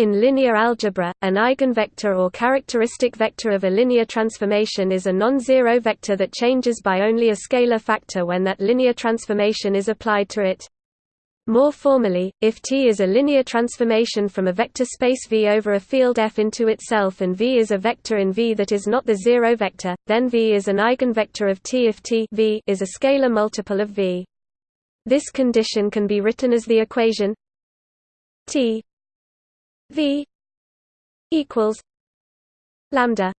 In linear algebra, an eigenvector or characteristic vector of a linear transformation is a non-zero vector that changes by only a scalar factor when that linear transformation is applied to it. More formally, if T is a linear transformation from a vector space V over a field F into itself and V is a vector in V that is not the zero vector, then V is an eigenvector of T if T v is a scalar multiple of V. This condition can be written as the equation T V equals lambda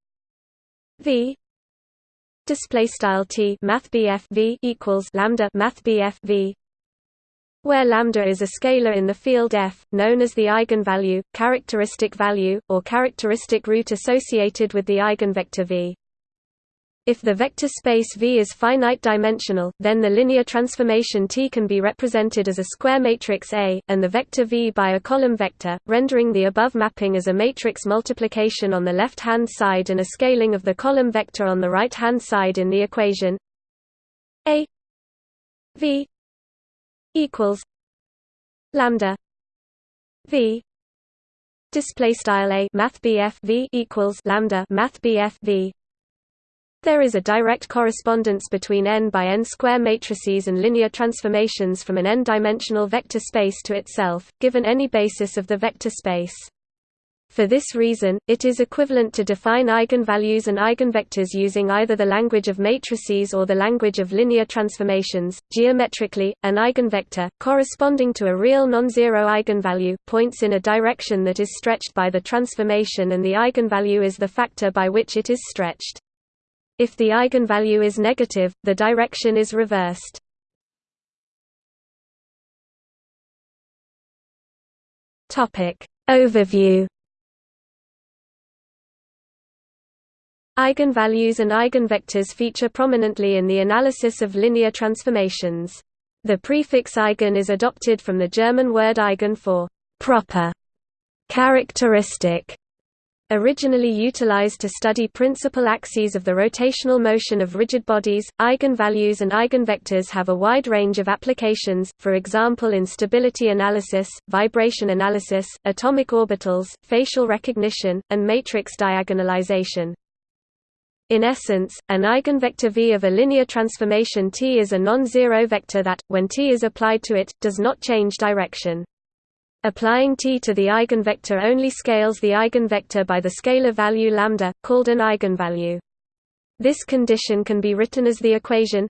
V display style T math V equals lambda math V where lambda is a scalar in the field F, known as the eigenvalue, characteristic value, or characteristic root associated with the eigenvector V. If the vector space V is finite dimensional, then the linear transformation T can be represented as a square matrix A, and the vector V by a column vector, rendering the above mapping as a matrix multiplication on the left-hand side and a scaling of the column vector on the right-hand side in the equation A V equals lambda V display style A math V equals lambda math V there is a direct correspondence between n by n square matrices and linear transformations from an n-dimensional vector space to itself, given any basis of the vector space. For this reason, it is equivalent to define eigenvalues and eigenvectors using either the language of matrices or the language of linear transformations. Geometrically, an eigenvector, corresponding to a real non-zero eigenvalue, points in a direction that is stretched by the transformation and the eigenvalue is the factor by which it is stretched. If the eigenvalue is negative, the direction is reversed. Topic Overview Eigenvalues and eigenvectors feature prominently in the analysis of linear transformations. The prefix eigen is adopted from the German word eigen for proper, characteristic, Originally utilized to study principal axes of the rotational motion of rigid bodies, eigenvalues and eigenvectors have a wide range of applications, for example in stability analysis, vibration analysis, atomic orbitals, facial recognition, and matrix diagonalization. In essence, an eigenvector V of a linear transformation T is a non-zero vector that, when T is applied to it, does not change direction. Applying T to the eigenvector only scales the eigenvector by the scalar value lambda, called an eigenvalue. This condition can be written as the equation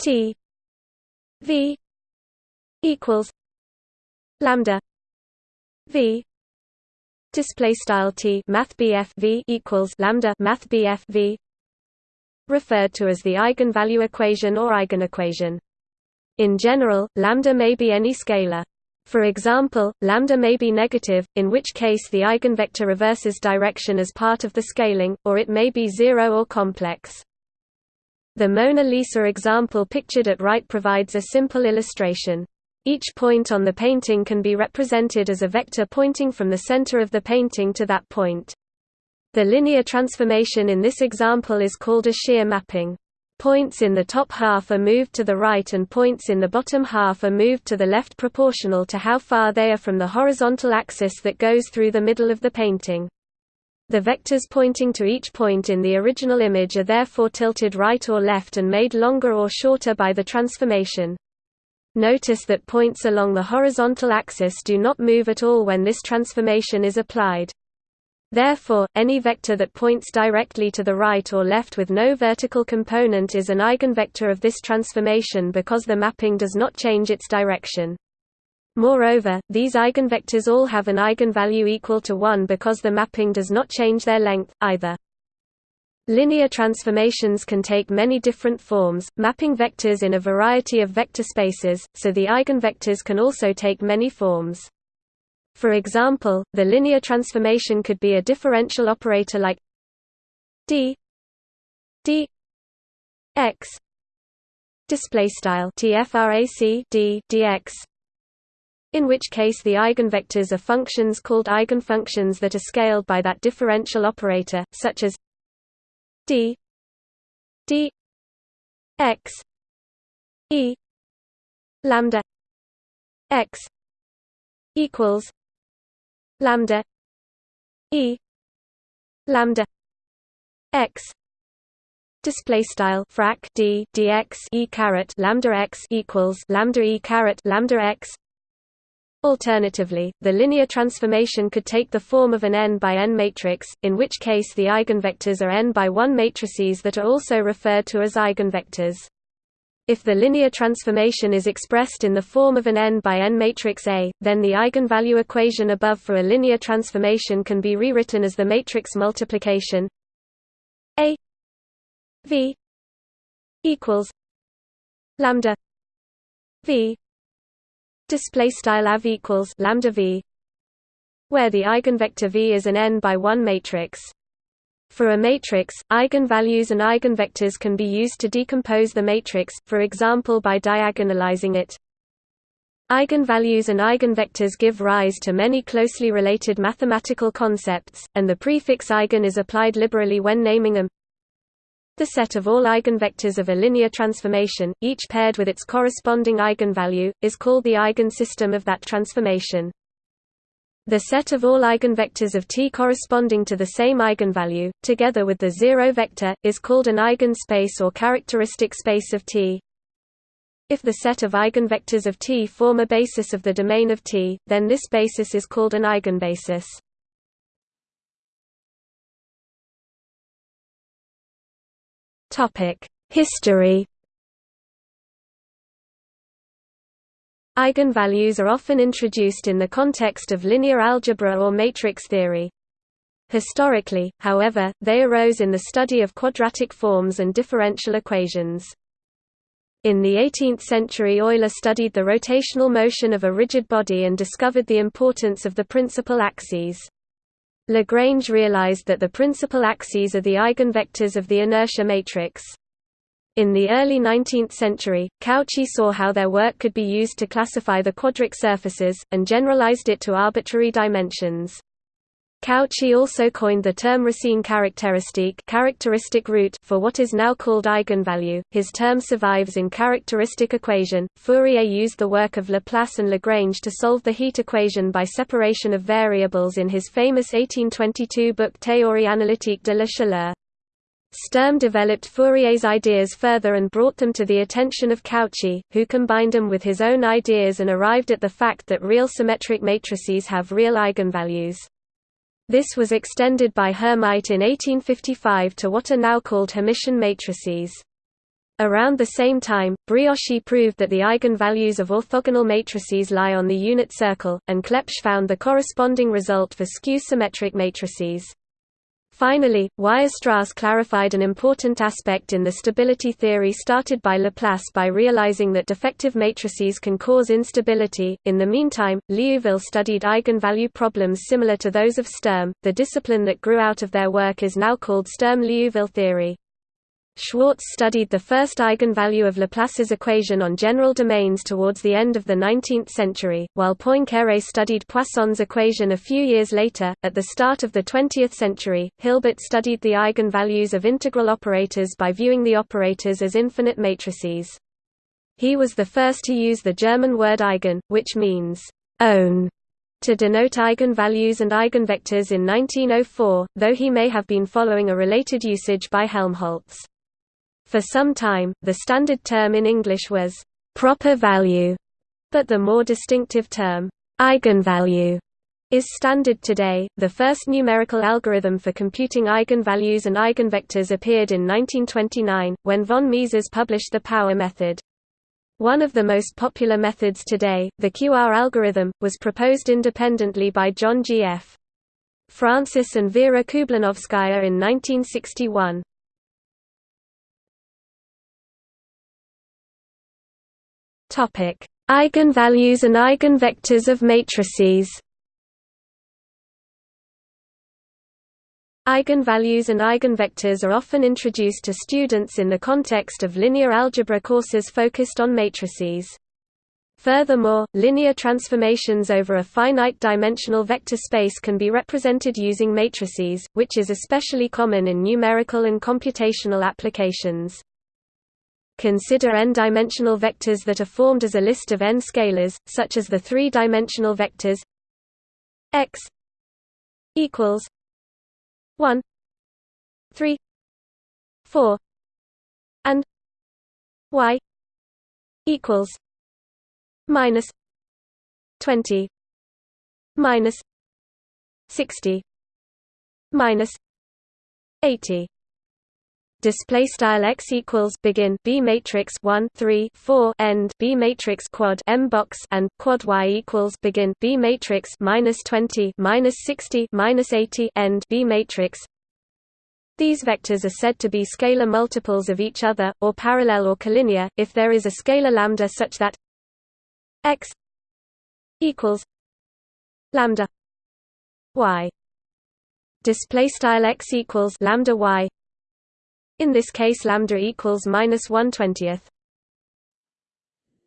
T V equals lambda V display style T math V equals lambda math V referred to as the eigenvalue equation or eigenequation. In general, lambda may be any scalar. For example, lambda may be negative, in which case the eigenvector reverses direction as part of the scaling, or it may be zero or complex. The Mona Lisa example pictured at right provides a simple illustration. Each point on the painting can be represented as a vector pointing from the center of the painting to that point. The linear transformation in this example is called a shear mapping. Points in the top half are moved to the right and points in the bottom half are moved to the left proportional to how far they are from the horizontal axis that goes through the middle of the painting. The vectors pointing to each point in the original image are therefore tilted right or left and made longer or shorter by the transformation. Notice that points along the horizontal axis do not move at all when this transformation is applied. Therefore, any vector that points directly to the right or left with no vertical component is an eigenvector of this transformation because the mapping does not change its direction. Moreover, these eigenvectors all have an eigenvalue equal to 1 because the mapping does not change their length, either. Linear transformations can take many different forms, mapping vectors in a variety of vector spaces, so the eigenvectors can also take many forms. For example, the linear transformation could be a differential operator like d d x display style tfrac d dx in which case the eigenvectors are functions called eigenfunctions that are scaled by that differential operator such as d d x e lambda x equals lambda e lambda x display style frac d dx e caret lambda x equals lambda e caret lambda x Alternatively, the linear transformation could take the form of an n by n matrix, in which case the eigenvectors are n by 1 matrices that are also referred to as eigenvectors. If the linear transformation is expressed in the form of an n by n matrix A, then the eigenvalue equation above for a linear transformation can be rewritten as the matrix multiplication A V equals lambda V display style av equals lambda v where the eigenvector v is an n by 1 matrix for a matrix eigenvalues and eigenvectors can be used to decompose the matrix for example by diagonalizing it Eigenvalues and eigenvectors give rise to many closely related mathematical concepts, and the prefix eigen is applied liberally when naming them. The set of all eigenvectors of a linear transformation, each paired with its corresponding eigenvalue, is called the eigensystem of that transformation. The set of all eigenvectors of T corresponding to the same eigenvalue, together with the zero vector, is called an eigenspace or characteristic space of T. If the set of eigenvectors of T form a basis of the domain of T, then this basis is called an eigenbasis. History Eigenvalues are often introduced in the context of linear algebra or matrix theory. Historically, however, they arose in the study of quadratic forms and differential equations. In the 18th century Euler studied the rotational motion of a rigid body and discovered the importance of the principal axes. Lagrange realized that the principal axes are the eigenvectors of the inertia matrix. In the early 19th century, Cauchy saw how their work could be used to classify the quadric surfaces, and generalized it to arbitrary dimensions. Cauchy also coined the term Racine characteristique characteristic root for what is now called eigenvalue. His term survives in characteristic equation. Fourier used the work of Laplace and Lagrange to solve the heat equation by separation of variables in his famous 1822 book Théorie analytique de la chaleur. Sturm developed Fourier's ideas further and brought them to the attention of Cauchy, who combined them with his own ideas and arrived at the fact that real symmetric matrices have real eigenvalues. This was extended by Hermite in 1855 to what are now called Hermitian matrices. Around the same time, Brioschi proved that the eigenvalues of orthogonal matrices lie on the unit circle, and Clebsch found the corresponding result for skew-symmetric matrices. Finally, Weierstrass clarified an important aspect in the stability theory started by Laplace by realizing that defective matrices can cause instability. In the meantime, Liouville studied eigenvalue problems similar to those of Sturm. The discipline that grew out of their work is now called Sturm-Liouville theory. Schwarz studied the first eigenvalue of Laplace's equation on general domains towards the end of the 19th century, while Poincaré studied Poisson's equation a few years later. At the start of the 20th century, Hilbert studied the eigenvalues of integral operators by viewing the operators as infinite matrices. He was the first to use the German word eigen, which means own, to denote eigenvalues and eigenvectors in 1904, though he may have been following a related usage by Helmholtz. For some time, the standard term in English was proper value, but the more distinctive term eigenvalue is standard today. The first numerical algorithm for computing eigenvalues and eigenvectors appeared in 1929, when von Mises published the power method. One of the most popular methods today, the QR algorithm, was proposed independently by John G. F. Francis and Vera Kublanovskaya in 1961. Topic: Eigenvalues and eigenvectors of matrices. Eigenvalues and eigenvectors are often introduced to students in the context of linear algebra courses focused on matrices. Furthermore, linear transformations over a finite-dimensional vector space can be represented using matrices, which is especially common in numerical and computational applications. Consider n-dimensional vectors that are formed as a list of n scalars, such as the three-dimensional vectors x equals 1 3 4 and y equals minus 20 minus 60 minus 80 display style x equals begin b matrix 1 3 4 end b matrix quad m box and quad y equals begin b matrix minus 20 minus 60 minus 80 end b matrix. These vectors are said to be scalar multiples of each other or parallel or collinear if there is a scalar lambda such that x equals lambda y. Display style x equals lambda y in this case lambda equals minus 1 20th.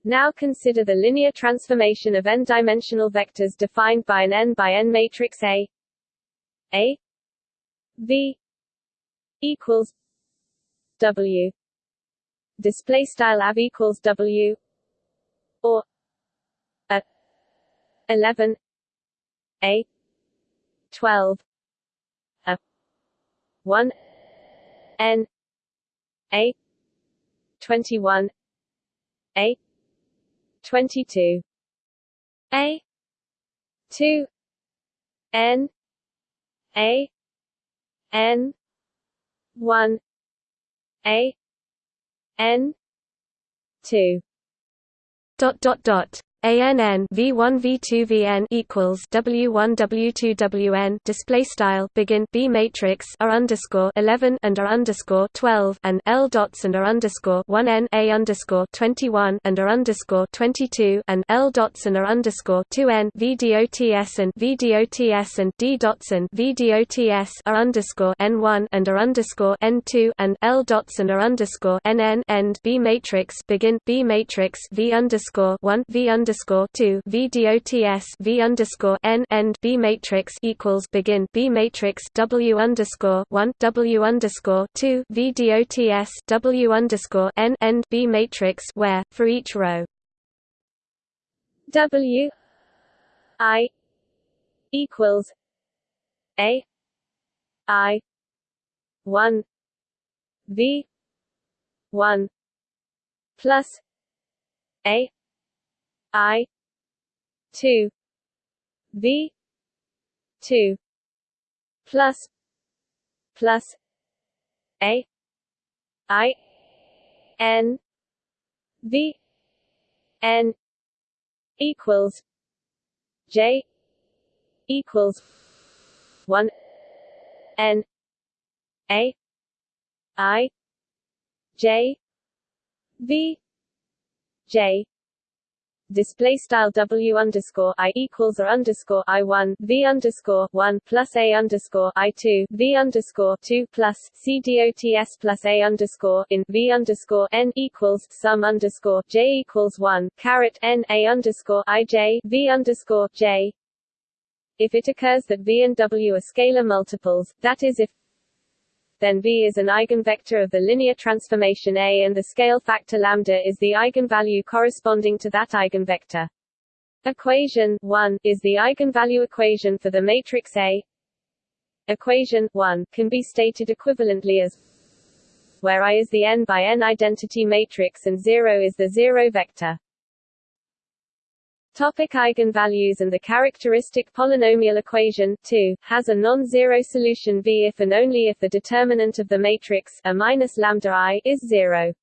Now consider the linear transformation of n-dimensional vectors defined by an n by n matrix A. A. V. equals W. Display style av equals W. Or a 11 A. 12 a 1 N a. 21 a. 22 a. 2 n. A. N. 1 a. N. 2 dot dot dot ANN V1 V2 VN equals W1 W2 WN display style begin B matrix R underscore 11 and R underscore 12 and L dots and R underscore 1 N A underscore 21 and R underscore 22 and L dots and R underscore 2 N V dots and V dots and D dots and V dots R underscore N1 and R underscore N2 and L dots and R underscore NN end B matrix begin B matrix V underscore 1 V underscore underscore two V dots V underscore N end B matrix equals begin B matrix W underscore one W underscore two V dots W underscore N end B matrix where for each row. W I equals A I one V one plus A I two V two plus plus A I N V N equals J equals one N A I J V J display style W underscore I equals or underscore I one V underscore one plus A underscore I two V underscore two plus C dots plus A underscore in V underscore N equals sum underscore J equals one caret N A underscore I J V underscore J. If it occurs that V and W are scalar multiples, that is if then V is an eigenvector of the linear transformation A and the scale factor lambda is the eigenvalue corresponding to that eigenvector. Equation 1 is the eigenvalue equation for the matrix A. Equation 1 can be stated equivalently as where I is the n by n identity matrix and 0 is the zero vector. Topic eigenvalues and the characteristic polynomial equation 2 has a non-zero solution V if and only if the determinant of the matrix a minus lambda i is zero.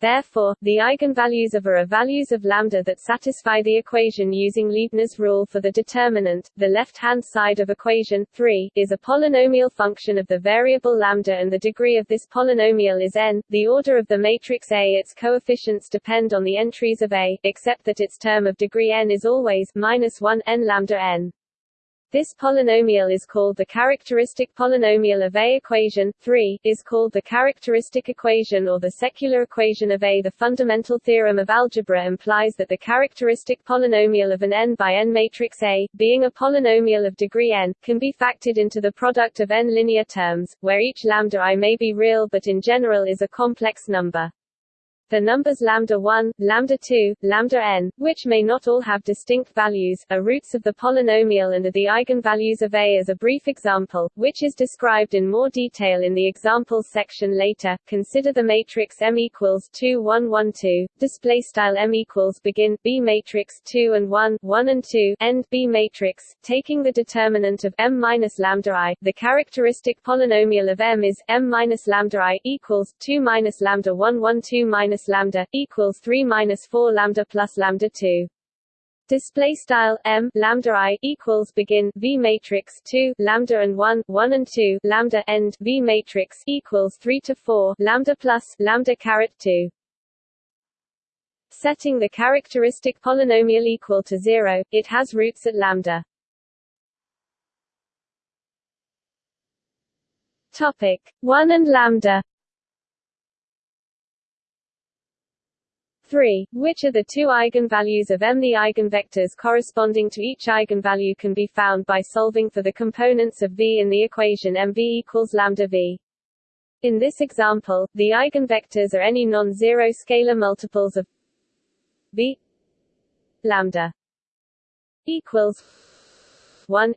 Therefore, the eigenvalues of A are values of lambda that satisfy the equation using Leibniz rule for the determinant. The left-hand side of equation 3 is a polynomial function of the variable lambda and the degree of this polynomial is n. The order of the matrix A its coefficients depend on the entries of A, except that its term of degree n is always minus 1 n lambda n. This polynomial is called the characteristic polynomial of A. Equation 3 is called the characteristic equation or the secular equation of A. The fundamental theorem of algebra implies that the characteristic polynomial of an n by n matrix A, being a polynomial of degree n, can be factored into the product of n linear terms, where each lambda i may be real but in general is a complex number. The numbers lambda 1, lambda 2, lambda n, which may not all have distinct values, are roots of the polynomial and are the eigenvalues of A as a brief example, which is described in more detail in the examples section later. Consider the matrix M equals 2 1 1 2, display style M equals begin B matrix 2 and 1, 1 and 2, end B matrix, taking the determinant of M minus lambda I, the characteristic polynomial of M is M minus lambda I equals 2 minus lambda 1 1 2 minus minus lambda equals 3 minus 4 lambda plus lambda 2. Display style m lambda i equals begin v matrix 2 lambda and 1 1 and 2 lambda end v matrix equals 3 to 4 lambda plus lambda caret 2. Setting the characteristic polynomial equal to 0, it has roots at lambda. Topic 1 and lambda 3. Which are the two eigenvalues of M? The eigenvectors corresponding to each eigenvalue can be found by solving for the components of V in the equation MV equals lambda V. In this example, the eigenvectors are any non-zero scalar multiples of V lambda equals 1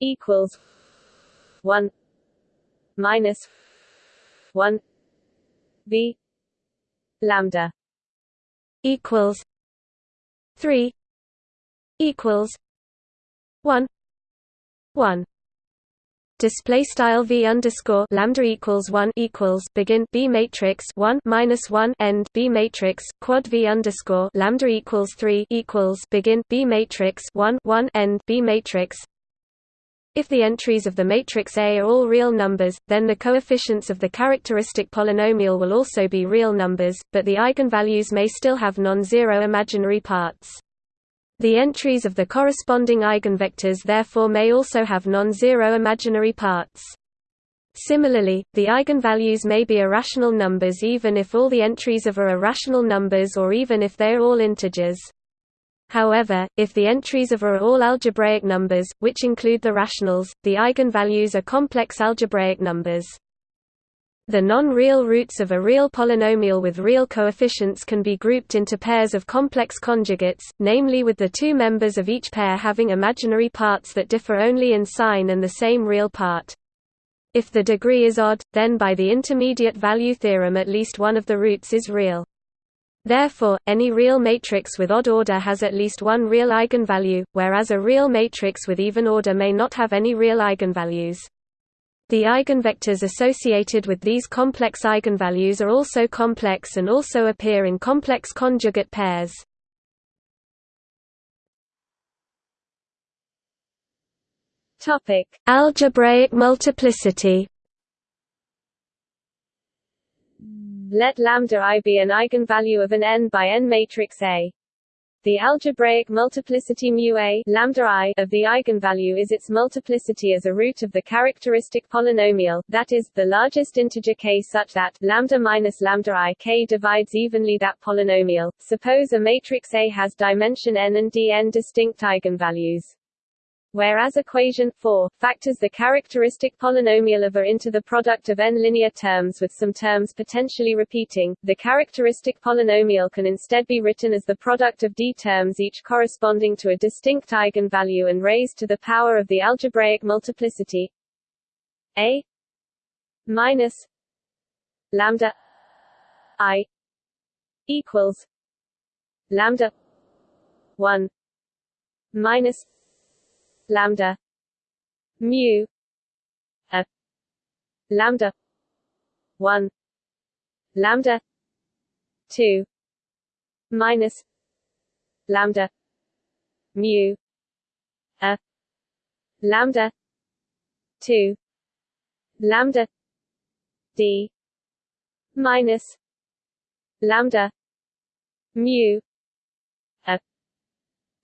equals 1 minus 1 V lambda equals three equals one one. Display style v underscore lambda equals one equals begin b matrix one minus one end b matrix quad v underscore lambda equals three equals begin b matrix one one end b matrix if the entries of the matrix A are all real numbers, then the coefficients of the characteristic polynomial will also be real numbers, but the eigenvalues may still have non-zero imaginary parts. The entries of the corresponding eigenvectors therefore may also have non-zero imaginary parts. Similarly, the eigenvalues may be irrational numbers even if all the entries of A are irrational numbers or even if they are all integers. However, if the entries of A are all algebraic numbers, which include the rationals, the eigenvalues are complex algebraic numbers. The non-real roots of a real polynomial with real coefficients can be grouped into pairs of complex conjugates, namely with the two members of each pair having imaginary parts that differ only in sign and the same real part. If the degree is odd, then by the intermediate value theorem at least one of the roots is real. Therefore, any real matrix with odd order has at least one real eigenvalue, whereas a real matrix with even order may not have any real eigenvalues. The eigenvectors associated with these complex eigenvalues are also complex and also appear in complex conjugate pairs. Topic: Algebraic multiplicity. Let lambda i be an eigenvalue of an n by n matrix A. The algebraic multiplicity mu a lambda i of the eigenvalue is its multiplicity as a root of the characteristic polynomial, that is, the largest integer k such that lambda minus lambda i k divides evenly that polynomial. Suppose a matrix A has dimension n and dn distinct eigenvalues. Whereas equation 4 factors the characteristic polynomial of A into the product of n linear terms with some terms potentially repeating, the characteristic polynomial can instead be written as the product of d terms each corresponding to a distinct eigenvalue and raised to the power of the algebraic multiplicity. A minus lambda i equals lambda 1 minus lambda mu a lambda 1 lambda 2 minus lambda mu a lambda 2 lambda d minus lambda mu a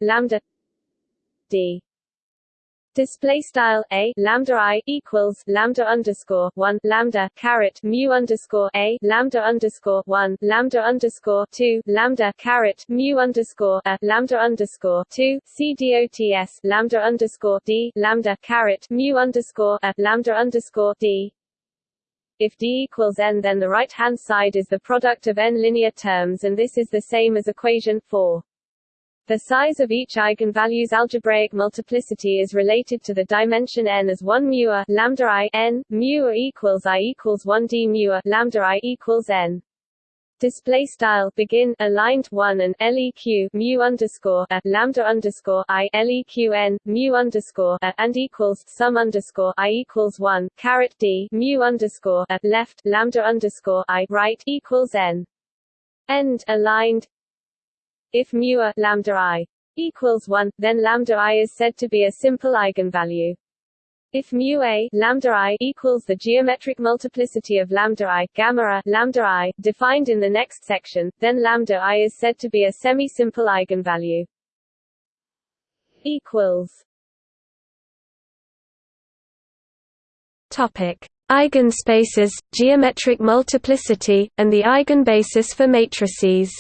lambda d Display style a lambda i equals lambda underscore one lambda caret mu underscore a lambda underscore one lambda underscore two lambda caret mu underscore a lambda underscore two c dots lambda underscore d lambda caret mu underscore a lambda underscore d If D equals n then the right-hand side is the product of n linear terms and this is the same as equation 4. The size of each eigenvalue's algebraic multiplicity is related to the dimension n as 1 mu a lambda i n mu a equals i equals 1 d mu a lambda i equals n. Display style begin aligned 1 and leq mu underscore a lambda underscore i leq n mu underscore a and equals sum underscore i equals 1 caret d mu underscore a left lambda underscore i right equals n. End aligned if mu a lambda i equals 1 then lambda i is said to be a simple eigenvalue if mu a lambda i equals the geometric multiplicity of lambda i gamma a lambda i defined in the next section, then lambda i is said to be a semi-simple eigenvalue. Equals. Topic: Eigenspaces, geometric multiplicity, and the eigenbasis for matrices.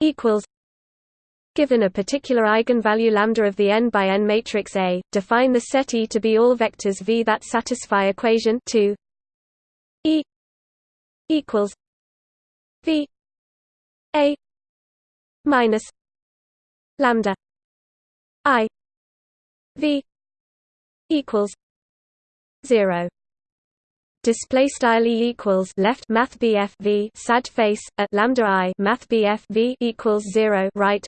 Equals. Given a particular eigenvalue lambda of the n by n matrix A, define the set E to be all vectors V that satisfy equation 2 E equals V A minus lambda I V equals 0 display style e equals left math bf v sad face at lambda i math bf v equals 0 right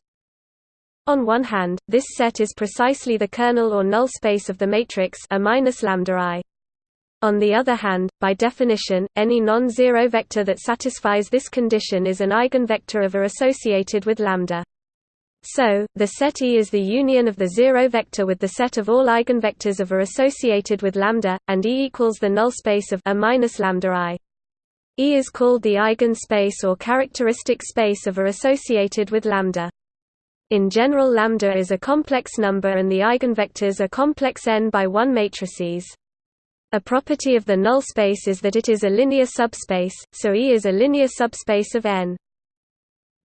on one hand, this set is precisely the kernel or null space of the matrix A minus lambda i. On the other hand, by definition, any non-zero vector that satisfies this condition is an eigenvector of A associated with lambda. So, the set E is the union of the zero vector with the set of all eigenvectors of A associated with lambda, and E equals the null space of A minus lambda i. E is called the eigenspace or characteristic space of A associated with lambda. In general lambda is a complex number and the eigenvectors are complex n by 1 matrices. A property of the null space is that it is a linear subspace, so E is a linear subspace of n.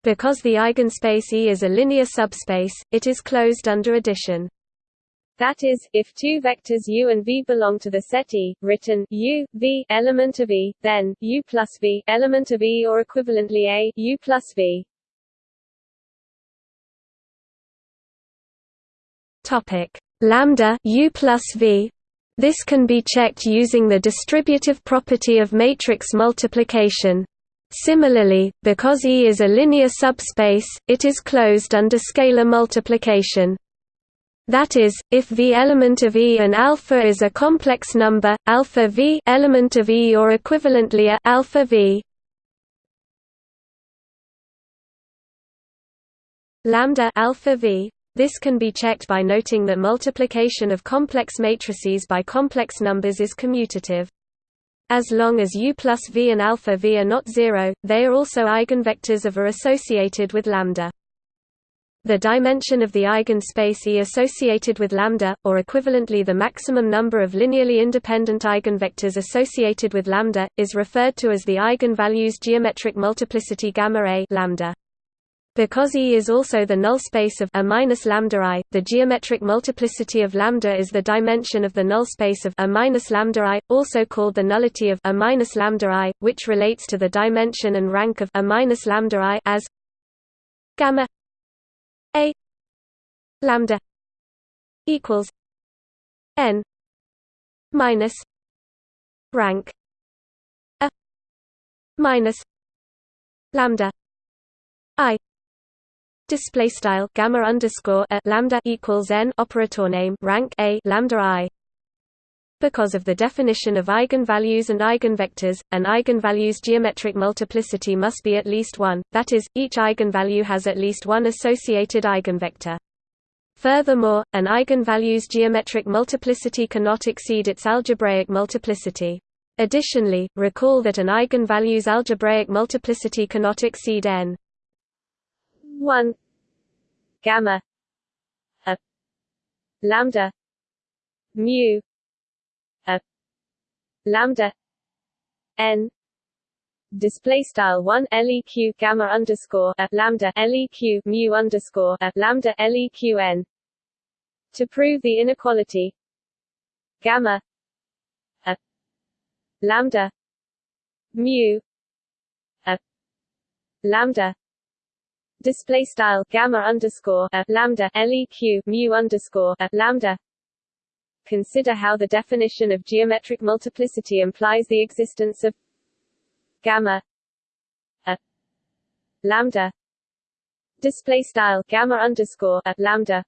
Because the eigenspace E is a linear subspace, it is closed under addition. That is, if two vectors u and v belong to the set E, written u, v element of E, then u plus v element of E or equivalently a u plus v Topic lambda u plus v. This can be checked using the distributive property of matrix multiplication. Similarly, because E is a linear subspace, it is closed under scalar multiplication. That is, if V element of E and alpha is a complex number, alpha V element of E or equivalently a alpha V lambda alpha V this can be checked by noting that multiplication of complex matrices by complex numbers is commutative. As long as u plus v and alpha v are not zero, they are also eigenvectors of A associated with lambda. The dimension of the eigenspace E associated with lambda, or equivalently the maximum number of linearly independent eigenvectors associated with lambda, is referred to as the eigenvalues geometric multiplicity gamma A lambda. Because E is also the null space of A minus lambda I, the geometric multiplicity of lambda is the dimension of the null space of A minus lambda I, also called the nullity of A minus lambda I, which relates to the dimension and rank of A minus lambda I as gamma A lambda equals n minus rank A minus lambda I display style gamma underscore a lambda equals n operator name rank a lambda i. Because of the definition of eigenvalues and eigenvectors, an eigenvalue's geometric multiplicity must be at least one, that is, each eigenvalue has at least one associated eigenvector. Furthermore, an eigenvalue's geometric multiplicity cannot exceed its algebraic multiplicity. Additionally, recall that an eigenvalue's algebraic multiplicity cannot exceed n. 1 gamma. A. Lambda. Mu. A. Lambda. N. Display style 1 leq gamma underscore a lambda leq mu underscore a lambda leq n. To prove the inequality. Gamma. A. Lambda. Mu. A. Lambda display style gamma underscore a lambda leq mu underscore a lambda. Consider how the definition of geometric multiplicity implies the existence of gamma a lambda. Display style gamma underscore a lambda.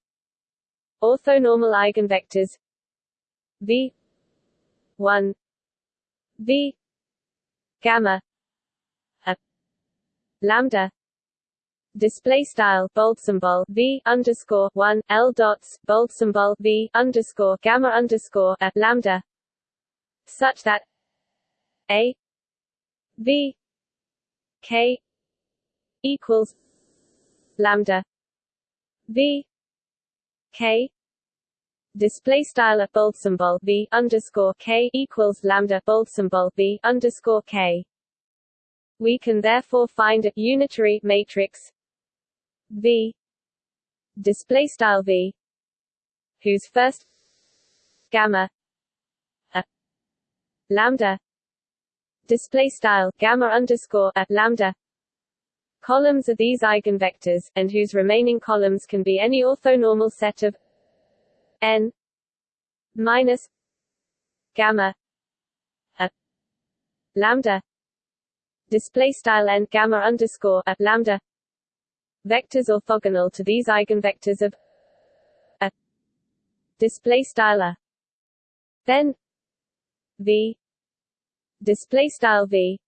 Orthonormal eigenvectors. V 1 v gamma a lambda display style bold symbol v underscore one l dots bold symbol v underscore gamma underscore a lambda such that a v k equals lambda v k display style at bold symbol v underscore k equals lambda bold symbol v underscore k. We can therefore find a unitary matrix V. Display style V. Whose first gamma? A. Lambda. Display style gamma underscore a lambda. Columns are these eigenvectors and whose remaining columns can be any orthonormal set of n minus gamma a lambda. Display style n gamma underscore a lambda vectors orthogonal to these eigenvectors of a display style a. Then v display style v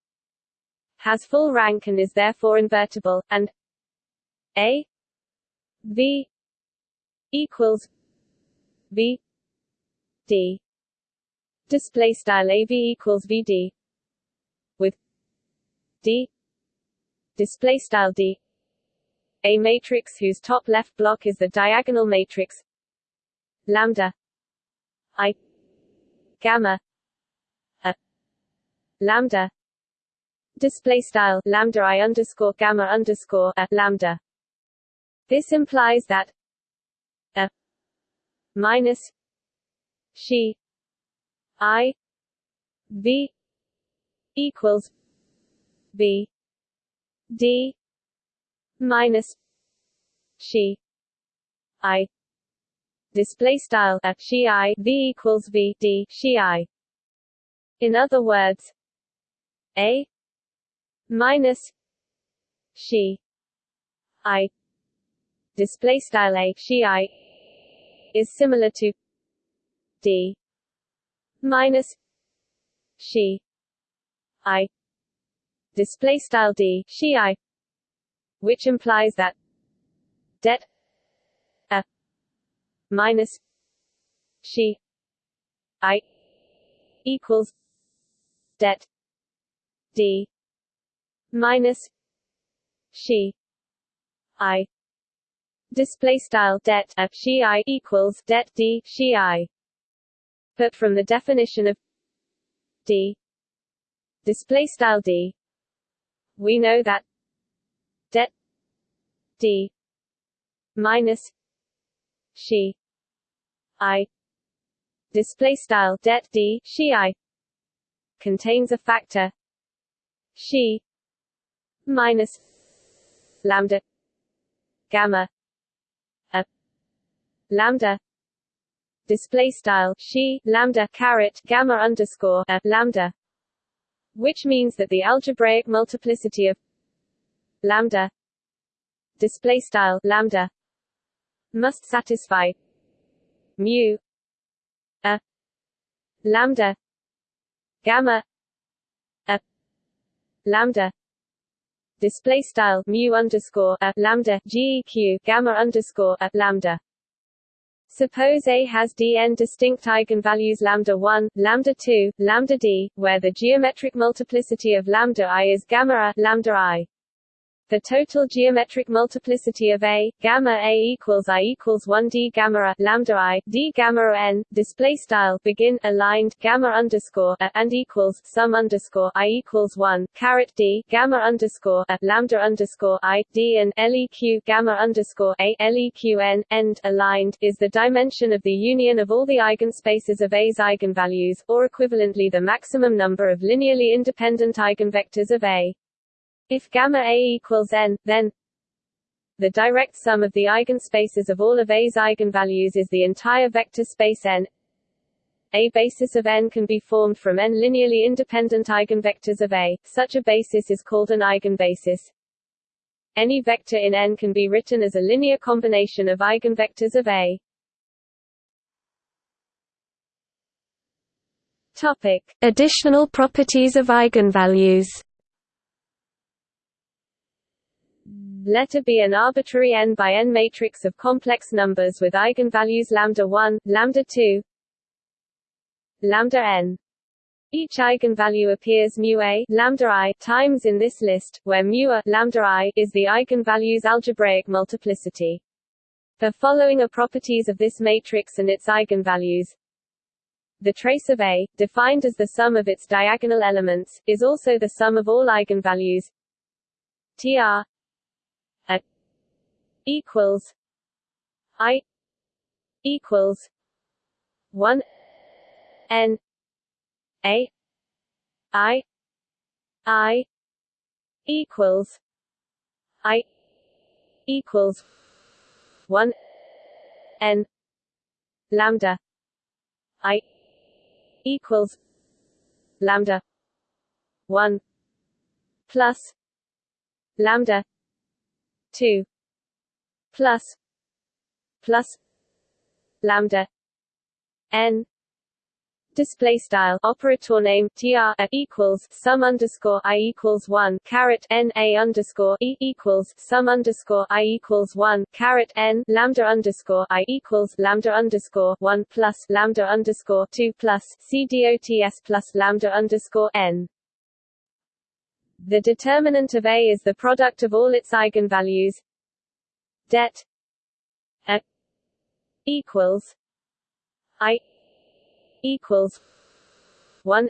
has full rank and is therefore invertible and a v equals v d. Display style av equals vd with d. Display style d a matrix whose top left block is the diagonal matrix. Lambda. I. Gamma. A. Lambda. Display style lambda i underscore gamma underscore a lambda. This implies that a minus she i v equals v d minus she i. Display style a she i v equals v d she i. In other words a minus she i. Display style a she i is similar to d minus she i. Display style d she i which implies that det a minus she i equals det d minus she i display style det a she i equals det d she i. But from the definition of d display style d we know that d minus she i. Display style det d she i. Contains a factor she minus lambda gamma a lambda. Display style she lambda caret gamma underscore a lambda which means that the algebraic multiplicity of lambda display style lambda must satisfy mu a lambda gamma a lambda display style mu underscore a lambda geq gamma underscore a lambda Suppose A has dn distinct eigenvalues lambda 1, lambda 2, lambda d, where the geometric multiplicity of lambda i is gamma a, lambda i. The total geometric multiplicity of A, gamma A equals I equals 1 D gamma A, lambda I, D gamma N, display style, begin, aligned, gamma underscore A, and equals, sum underscore I equals 1, caret D, gamma underscore A, lambda underscore I, D and LEQ gamma underscore A, LEQ N, end, aligned, is the dimension of the union of all the eigenspaces of A's eigenvalues, or equivalently the maximum number of linearly independent eigenvectors of A. If gamma A equals n, then the direct sum of the eigenspaces of all of A's eigenvalues is the entire vector space n. A basis of n can be formed from n linearly independent eigenvectors of A. Such a basis is called an eigenbasis. Any vector in n can be written as a linear combination of eigenvectors of A. Topic: Additional properties of eigenvalues. Let A be an arbitrary n by n matrix of complex numbers with eigenvalues lambda 1, lambda 2, lambda n. Each eigenvalue appears mu a lambda i times in this list, where mu a lambda i is the eigenvalue's algebraic multiplicity. The following are properties of this matrix and its eigenvalues. The trace of A, defined as the sum of its diagonal elements, is also the sum of all eigenvalues tr equals I equals one N A I I equals I equals one N lambda I equals lambda one plus lambda two plus plus lambda n display style operator name tr equals sum underscore i equals one caret n a underscore e equals sum underscore i equals one caret n lambda underscore i equals lambda underscore one plus lambda underscore two plus c dots plus lambda underscore n. The determinant of A is the product of all its eigenvalues det a equals i equals 1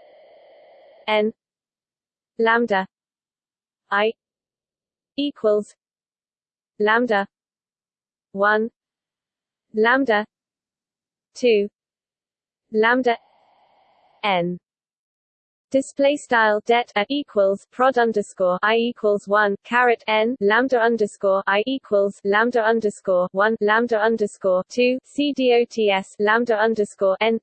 n lambda i equals lambda 1 lambda 2 lambda n Display style det a equals prod underscore i equals one caret n lambda underscore i equals lambda underscore one lambda underscore two c dots lambda underscore n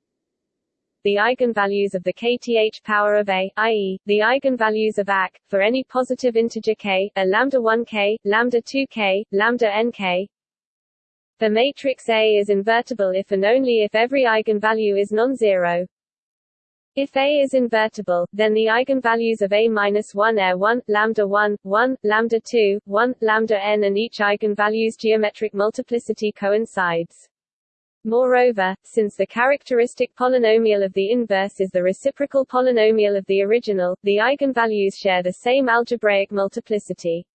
the eigenvalues of the kth power of a, i.e., the eigenvalues of AC, for any positive integer k, are lambda 1k, lambda 2k, lambda nk. The matrix A is invertible if and only if every eigenvalue is non-zero. If A is invertible, then the eigenvalues of A minus 1 are 1, lambda 1, 1, lambda 2, 1, lambda n and each eigenvalue's geometric multiplicity coincides. Moreover, since the characteristic polynomial of the inverse is the reciprocal polynomial of the original, the eigenvalues share the same algebraic multiplicity.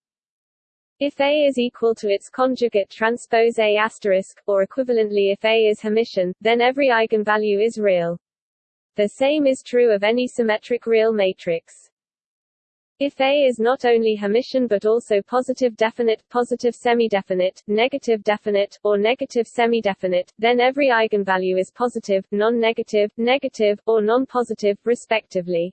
If A is equal to its conjugate transpose A asterisk, or equivalently if A is Hermitian, then every eigenvalue is real. The same is true of any symmetric real matrix. If A is not only Hermitian but also positive definite, positive semi-definite, negative definite, or negative semi-definite, then every eigenvalue is positive, non-negative, negative, or non-positive, respectively.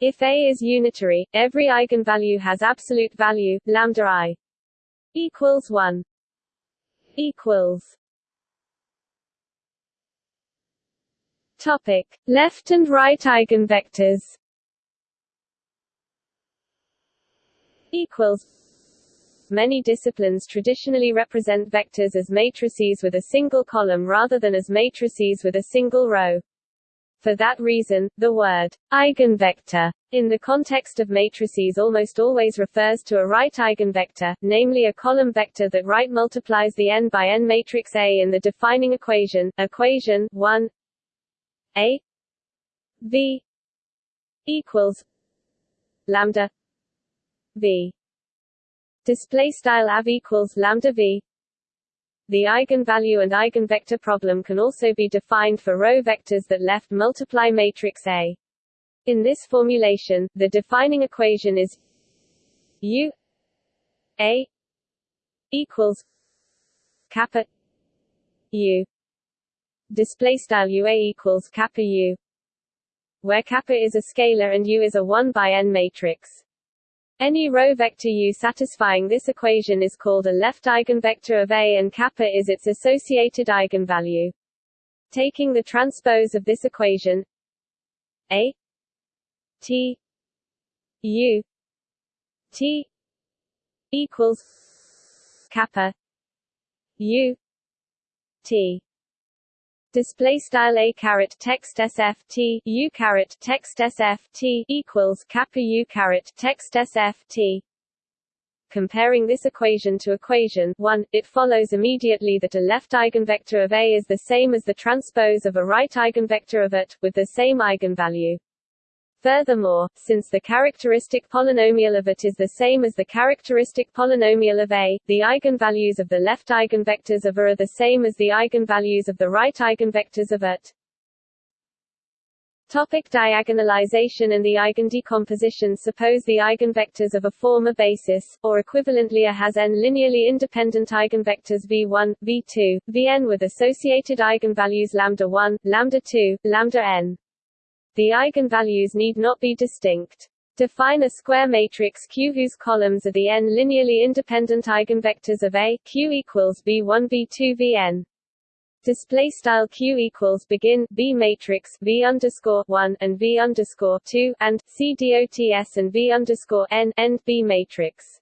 If A is unitary, every eigenvalue has absolute value, lambda i equals 1 equals Topic: Left and right eigenvectors. Equals. Many disciplines traditionally represent vectors as matrices with a single column rather than as matrices with a single row. For that reason, the word eigenvector in the context of matrices almost always refers to a right eigenvector, namely a column vector that right multiplies the n by n matrix A in the defining equation, equation 1 a V equals lambda V. Display style av equals lambda v. The eigenvalue and eigenvector problem can also be defined for row vectors that left multiply matrix A. In this formulation, the defining equation is U A equals kappa U display style UA equals kappa U where kappa is a scalar and U is a 1 by n matrix. Any row vector U satisfying this equation is called a left eigenvector of A and kappa is its associated eigenvalue. Taking the transpose of this equation A T U T equals kappa U T display style a caret text sf t u caret text sf t equals kappa u caret text sf t Comparing this equation to equation 1, it follows immediately that a left eigenvector of A is the same as the transpose of a right eigenvector of it, with the same eigenvalue. Furthermore, since the characteristic polynomial of it is the same as the characteristic polynomial of A, the eigenvalues of the left eigenvectors of A are the same as the eigenvalues of the right eigenvectors of it. Topic diagonalization and the eigendecomposition Suppose the eigenvectors of a form a basis, or equivalently A has n linearly independent eigenvectors v1, v2, vn with associated eigenvalues lambda 1, lambda 2, lambda n. The eigenvalues need not be distinct. Define a square matrix Q whose columns are the n linearly independent eigenvectors of A Q equals V1 V2 Vn. Display style Q equals begin B matrix V underscore one and V underscore two and C dots and V underscore n end B matrix.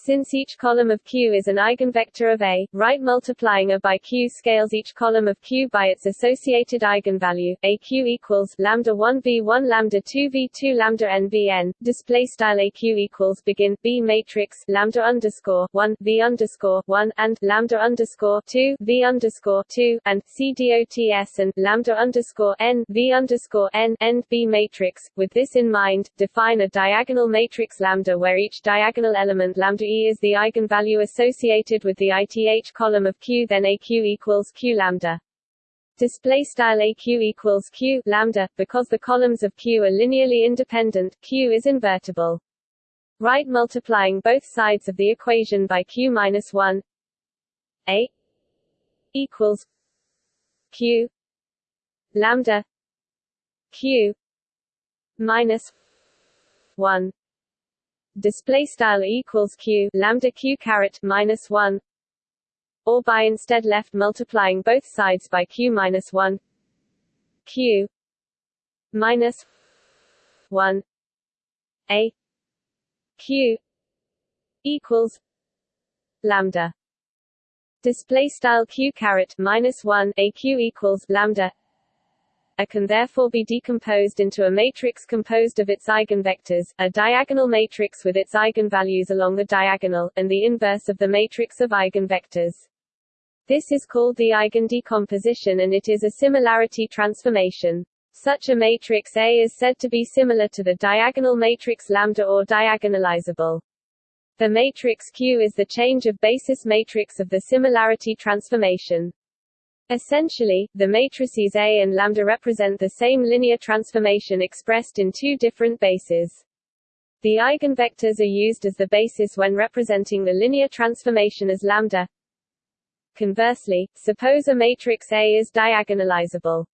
Since each column of Q is an eigenvector of A, right multiplying A by Q scales each column of Q by its associated eigenvalue. AQ equals lambda 1 V1 lambda 2 V2 lambda n Vn. Display style AQ equals begin B matrix lambda underscore 1 V underscore 1 and lambda underscore 2 V underscore 2 and C dots and lambda underscore n V underscore n end B matrix. With this in mind, define a diagonal matrix lambda where each diagonal element lambda e is the eigenvalue associated with the ith column of Q then AQ equals Q lambda. Display style AQ equals Q lambda, because the columns of Q are linearly independent, Q is invertible. Right multiplying both sides of the equation by Q minus 1 A equals Q lambda Q minus 1 display style equals q lambda q caret minus 1 or by instead left multiplying both sides by q minus 1 q minus 1 a q equals lambda. Display style q caret minus 1 a q equals lambda a can therefore be decomposed into a matrix composed of its eigenvectors, a diagonal matrix with its eigenvalues along the diagonal, and the inverse of the matrix of eigenvectors. This is called the eigendecomposition and it is a similarity transformation. Such a matrix A is said to be similar to the diagonal matrix lambda or diagonalizable. The matrix Q is the change of basis matrix of the similarity transformation. Essentially, the matrices A and lambda represent the same linear transformation expressed in two different bases. The eigenvectors are used as the basis when representing the linear transformation as lambda. Conversely, suppose a matrix A is diagonalizable.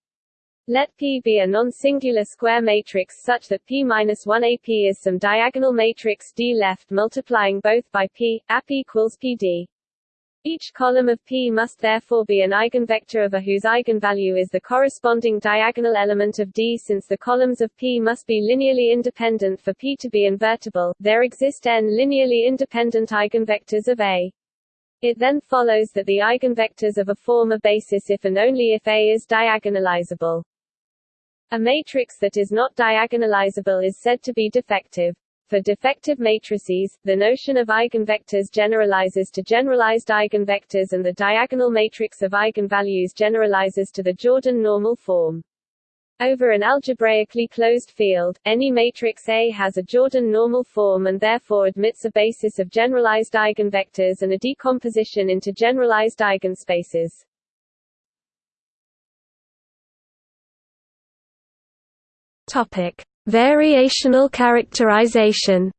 Let P be a non-singular square matrix such that P-1AP is some diagonal matrix D left multiplying both by P, AP equals PD. Each column of P must therefore be an eigenvector of A whose eigenvalue is the corresponding diagonal element of D. Since the columns of P must be linearly independent for P to be invertible, there exist n linearly independent eigenvectors of A. It then follows that the eigenvectors of a form a basis if and only if A is diagonalizable. A matrix that is not diagonalizable is said to be defective. For defective matrices, the notion of eigenvectors generalizes to generalized eigenvectors and the diagonal matrix of eigenvalues generalizes to the Jordan normal form. Over an algebraically closed field, any matrix A has a Jordan normal form and therefore admits a basis of generalized eigenvectors and a decomposition into generalized eigenspaces. Topic: Variational characterization.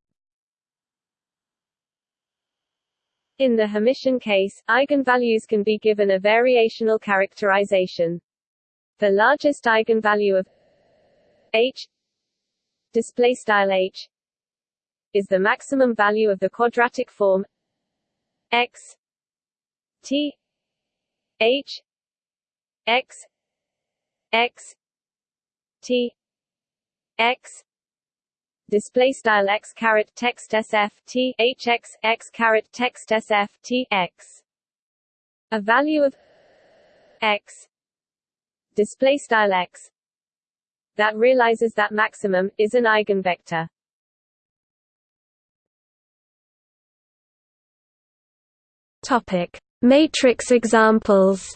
In the Hermitian case, eigenvalues can be given a variational characterization. The largest eigenvalue of h style h is the maximum value of the quadratic form x t h x x t x. Display style x caret text sf t h x x caret text sf t x. A value of x. Display style x. That realizes that maximum is an eigenvector. Topic: Matrix examples.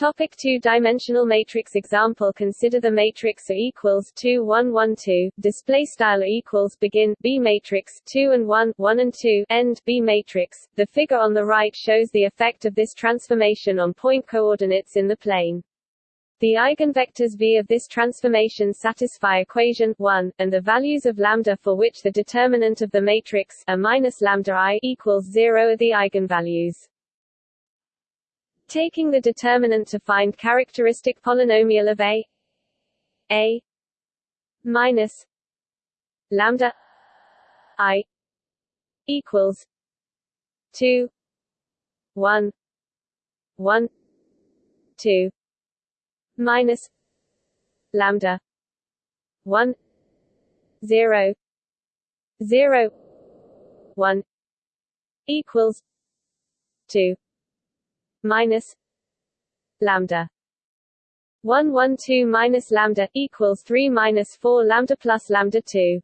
Topic two-dimensional matrix example Consider the matrix A equals 2 1 1 2 display style equals begin B matrix 2 and 1 1 and 2 end B matrix. The figure on the right shows the effect of this transformation on point coordinates in the plane. The eigenvectors v of this transformation satisfy equation 1, and the values of lambda for which the determinant of the matrix A minus lambda i equals 0 are the eigenvalues. Taking the determinant to find characteristic polynomial of a a minus lambda i equals 2 1 1 2 minus lambda 1 0 0 1 equals 2 minus lambda. 1 1 2 minus lambda equals 3 minus 4 lambda plus lambda 2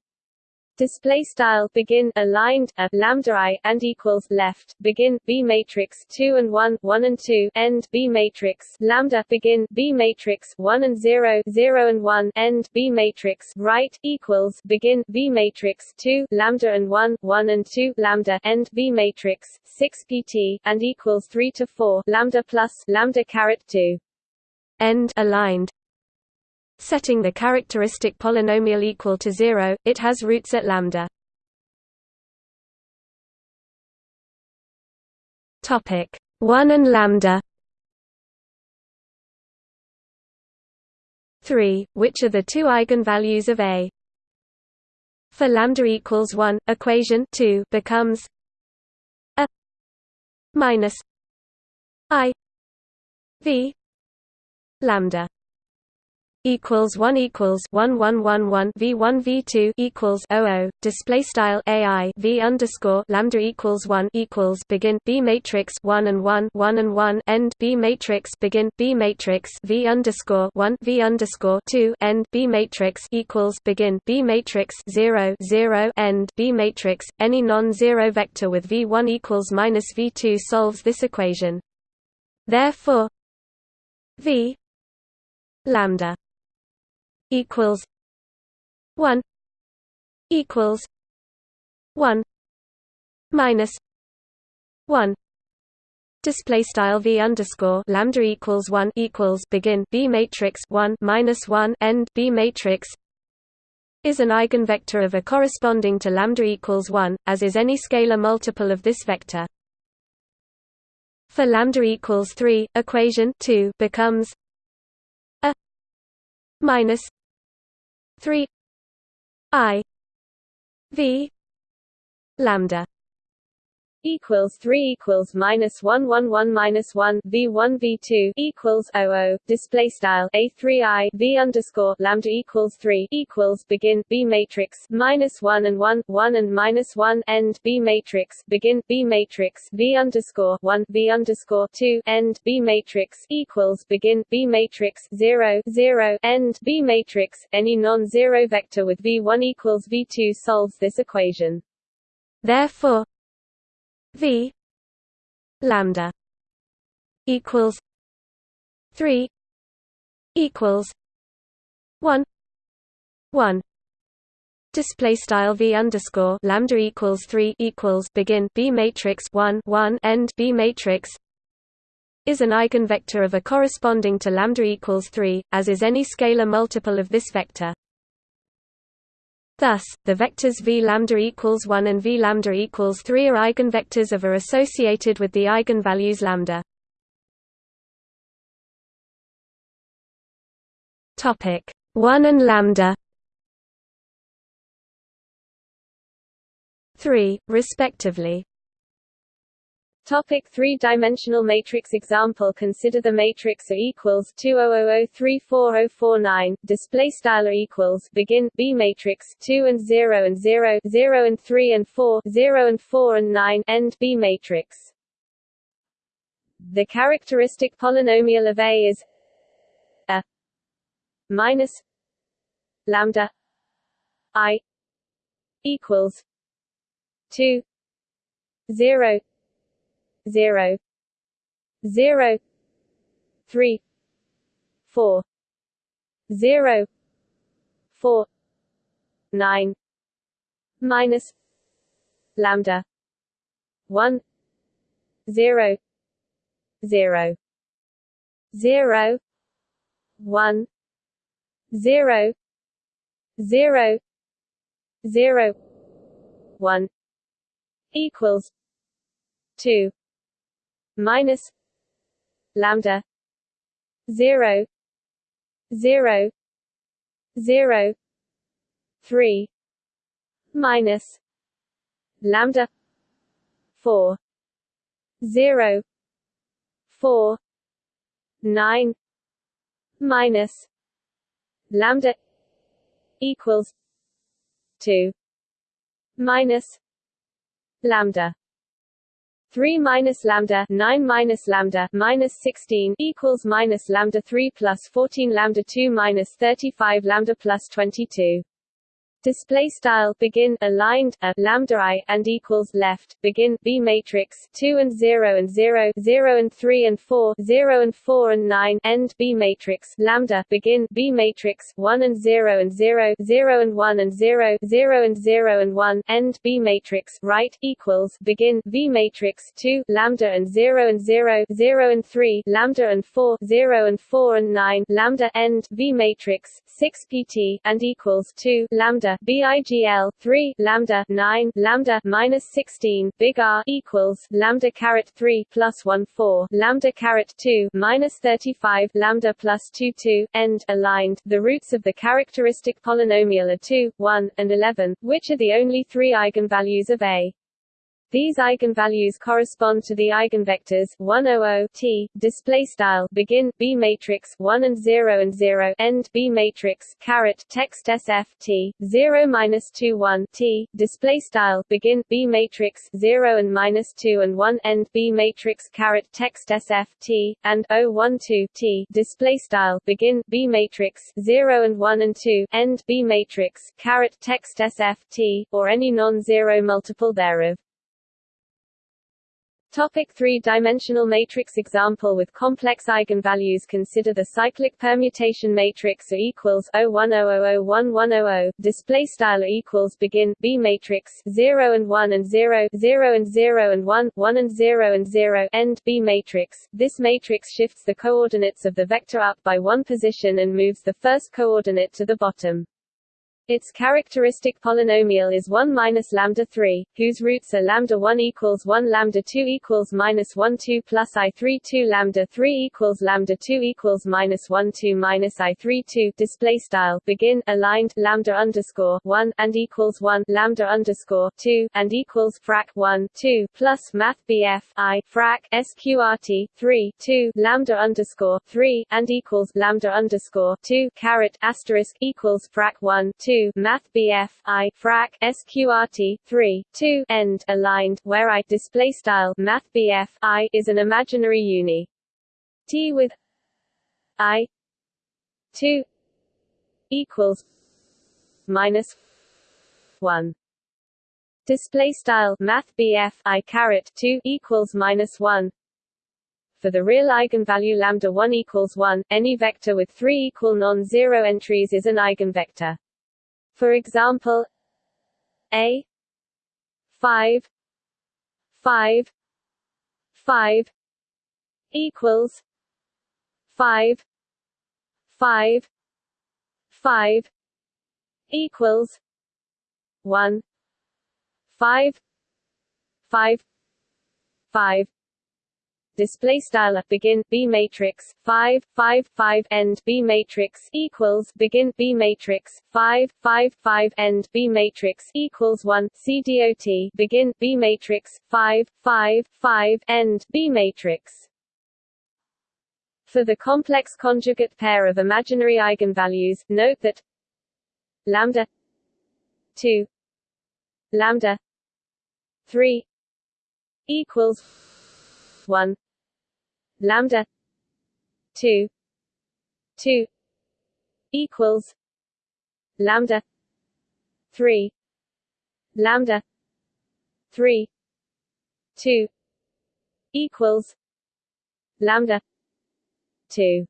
display style begin aligned a lambda i and equals left begin b matrix 2 and 1 1 and 2 end b matrix lambda begin b matrix 1 and 0 0 and 1 end b matrix right equals begin b matrix 2 lambda and 1 1 and 2 lambda end b matrix 6 pt and equals 3 to 4 lambda plus lambda caret 2 end aligned Setting the characteristic polynomial equal to zero, it has roots at lambda. Topic 1 and lambda 3. Which are the two eigenvalues of A? For lambda equals 1, equation 2 becomes a minus i v lambda equals one equals one one one one v one v two equals o o display style ai v underscore lambda equals one equals begin b matrix one and one one and one end b matrix begin b matrix v underscore one v underscore two end b matrix equals begin b matrix zero zero end b matrix. Any non-zero vector with v one equals minus v two solves this equation. Therefore, v lambda equals one equals one minus one display style v underscore lambda equals one equals begin b matrix one minus one end b matrix is an eigenvector of a corresponding to lambda equals one, as is any scalar multiple of this vector. For lambda equals three, equation two becomes a minus 3 i v lambda equals 3 equals minus 1 1 1 minus 1 v 1 v 2 equals 00 display style a 3 i v underscore lambda equals 3 equals begin b matrix minus 1 and 1 1 and minus 1 end b matrix begin b matrix v underscore 1 v underscore 2 end b matrix equals begin b matrix 0 0 end b matrix. Any non-zero vector with v1 equals v2 solves this equation. Therefore, v lambda equals 3 equals 1 1 display style v underscore lambda equals 3 equals begin b matrix 1 1 end b matrix is an eigenvector of a corresponding to lambda equals 3 as is any scalar multiple of this vector Thus, the vectors v lambda equals 1 and v lambda equals 3 are eigenvectors of are associated with the eigenvalues lambda. Topic 1 and lambda 3, respectively. Topic three-dimensional matrix example. Consider the matrix A equals 200340049 display style equals begin B matrix 2 and 0 and 0 0 and 3 and 4 0 and 4 and 9 end B matrix. The characteristic polynomial of A is a minus lambda I equals 2 0 zero zero three four zero four nine minus lambda one zero zero zero one zero zero zero one equals two minus lambda 0 0 0 3 minus lambda 4 0 4 9 minus lambda equals 2 minus lambda 3 minus lambda 9 minus lambda minus 16 equals minus lambda 3 plus 14 lambda 2 minus 35 lambda plus 22 display style begin aligned a lambda i and equals left begin b matrix 2 and 0 and 0 0 and 3 and 4 0 and 4 and 9 end b matrix lambda begin b matrix 1 and 0 and 0 0 and 1 and 0 0 and 0 and 1 end b matrix right equals begin v matrix 2 lambda and 0 and 0 0 and 3 lambda and 4 0 and 4 and 9 lambda end v matrix 6 pt and equals 2 lambda BIGL 3 lambda 9 lambda minus 16 big R equals lambda caret 3 plus 1 4 lambda caret 2 minus 35 lambda plus 2 2 end aligned. The roots of the characteristic polynomial are 2, 1, and 11, which are the only three eigenvalues of A. These eigenvalues correspond to the eigenvectors 100 t display style begin b matrix 1 and 0 and 0 end b matrix caret text sf t 0 minus 2 1 t display style begin b matrix 0 and minus 2 and 1 end b matrix caret text sf t and 0 1 2 t display style begin b matrix 0 and 1 and 2 end b matrix caret text sf t or any non-zero multiple thereof Topic three-dimensional matrix example with complex eigenvalues. Consider the cyclic permutation matrix A equals 010001100 display style equals begin B matrix 0 and 1 and 0 0 and 0 and 1 1 and 0 and 0 end B matrix. This matrix shifts the coordinates of the vector up by one position and moves the first coordinate to the bottom. Its characteristic polynomial is 1 minus lambda 3, whose roots are lambda 1 equals 1 lambda 2 equals minus 1 2 plus i 3 2 lambda 3 equals lambda 2 equals minus 1 2 minus i 3 2 display style begin aligned lambda underscore 1 and equals 1 lambda underscore 2 and equals frac 1 2 plus math bf i frac sqrt 3 2 lambda underscore 3 and equals lambda underscore 2 caret asterisk equals frac 1 2 2 Math BF I frac SQRT 3 2 end aligned where I display style Math BF I is an imaginary uni. T with I 2 equals minus 1 display style Math BF I caret 2 equals minus 1 For the real eigenvalue lambda 1 equals 1, any vector with three equal non-zero entries is an eigenvector. For example, a 5 5 5 equals 5 5 5 equals 1 5 5 5 display style begin b matrix 5 5 5 end b matrix equals begin b matrix 5 5 5 end b matrix equals 1 c dot begin b matrix 5 5 5 end b matrix. For the complex conjugate pair of imaginary eigenvalues note that lambda 2 lambda 3 equals 1 lambda 2 2 equals lambda 3 lambda 3 2 equals lambda 2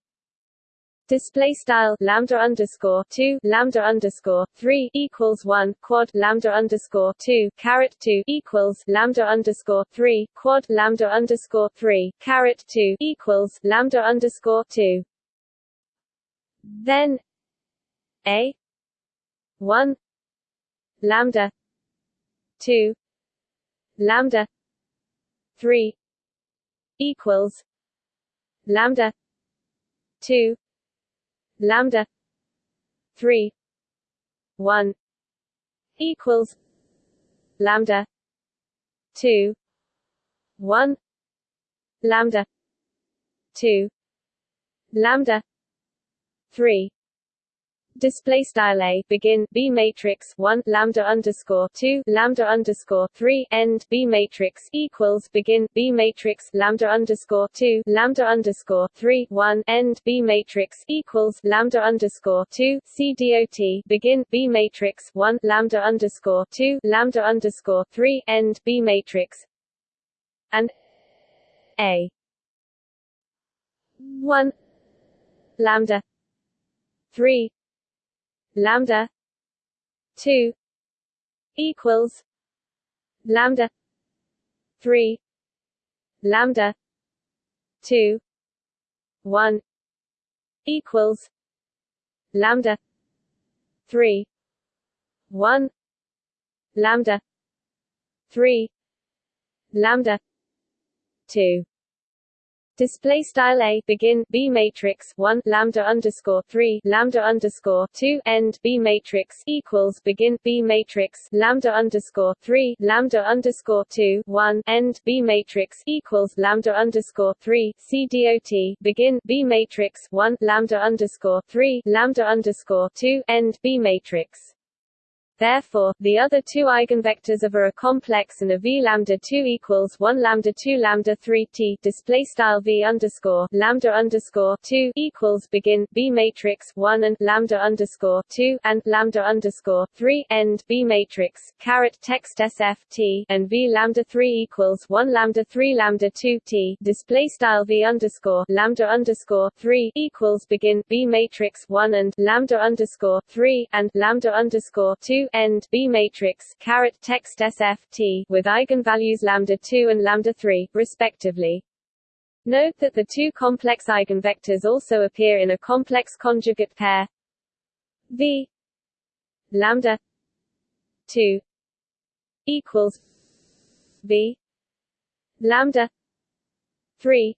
Display style lambda underscore two lambda underscore three equals one quad lambda underscore two caret two equals lambda underscore three quad lambda underscore three caret two equals lambda underscore two. Then a one lambda two lambda three equals lambda two lambda 3 1 equals lambda 2 1 lambda 2 lambda 3 display style a begin b matrix 1 lambda underscore 2 lambda underscore 3 end b matrix equals begin b matrix lambda underscore 2 lambda underscore 3 1 end b matrix equals lambda underscore 2 c dot begin b matrix 1 lambda underscore 2 lambda underscore 3 end b matrix and a. 1 lambda 3 lambda 2 equals lambda 3 lambda 2 1 equals lambda 3 1 lambda 3 lambda 2 Display style a begin b matrix one lambda underscore three lambda underscore two end b matrix equals begin b matrix lambda underscore three lambda underscore two one end b matrix equals lambda underscore three c dot begin b matrix one lambda underscore three lambda underscore two end b matrix Therefore, the other two eigenvectors of a, a complex and a v lambda 2 equals 1 lambda 2 lambda 3 t. Display style v underscore lambda underscore 2 equals begin b matrix 1 and lambda underscore 2 and lambda underscore 3 end b matrix caret text sf t and v lambda 3 equals 1 lambda 3 lambda 2 t. Display style v underscore lambda underscore 3 equals begin b matrix 1 and lambda underscore 3 and lambda underscore 2 end B matrix caret text SFT with eigenvalues lambda 2 and lambda 3, respectively. Note that the two complex eigenvectors also appear in a complex conjugate pair V lambda 2 equals V lambda 3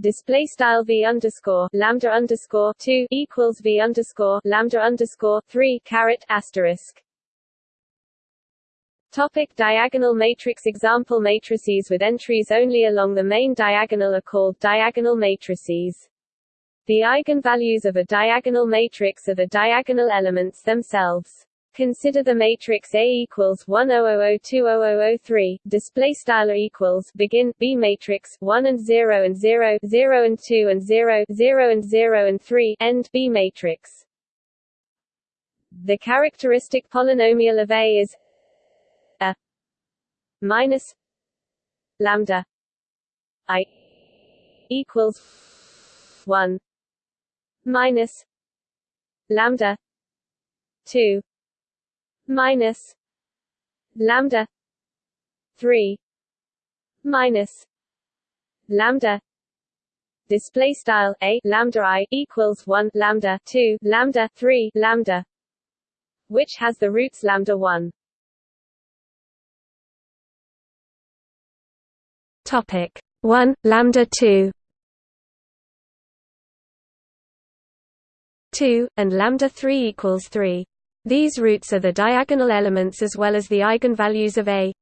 display style v underscore lambda underscore two equals v underscore lambda underscore three caret asterisk. Topic diagonal matrix Example matrices with entries only along the main diagonal are called diagonal matrices. The eigenvalues of a diagonal matrix are the diagonal elements themselves. Consider the matrix A equals 100020003, display style equals begin B matrix 1 and 0 and 0, 0 and 2 and 0, 0 and 0 and 3, end B matrix. The characteristic polynomial of A is a minus lambda I equals 1 minus lambda 2 minus lambda 3 minus lambda display style a lambda i equals 1 lambda 2 lambda 3 lambda which has the roots lambda 1 topic 1 lambda 2 2 and lambda 3 equals 3 these roots are the diagonal elements as well as the eigenvalues of A.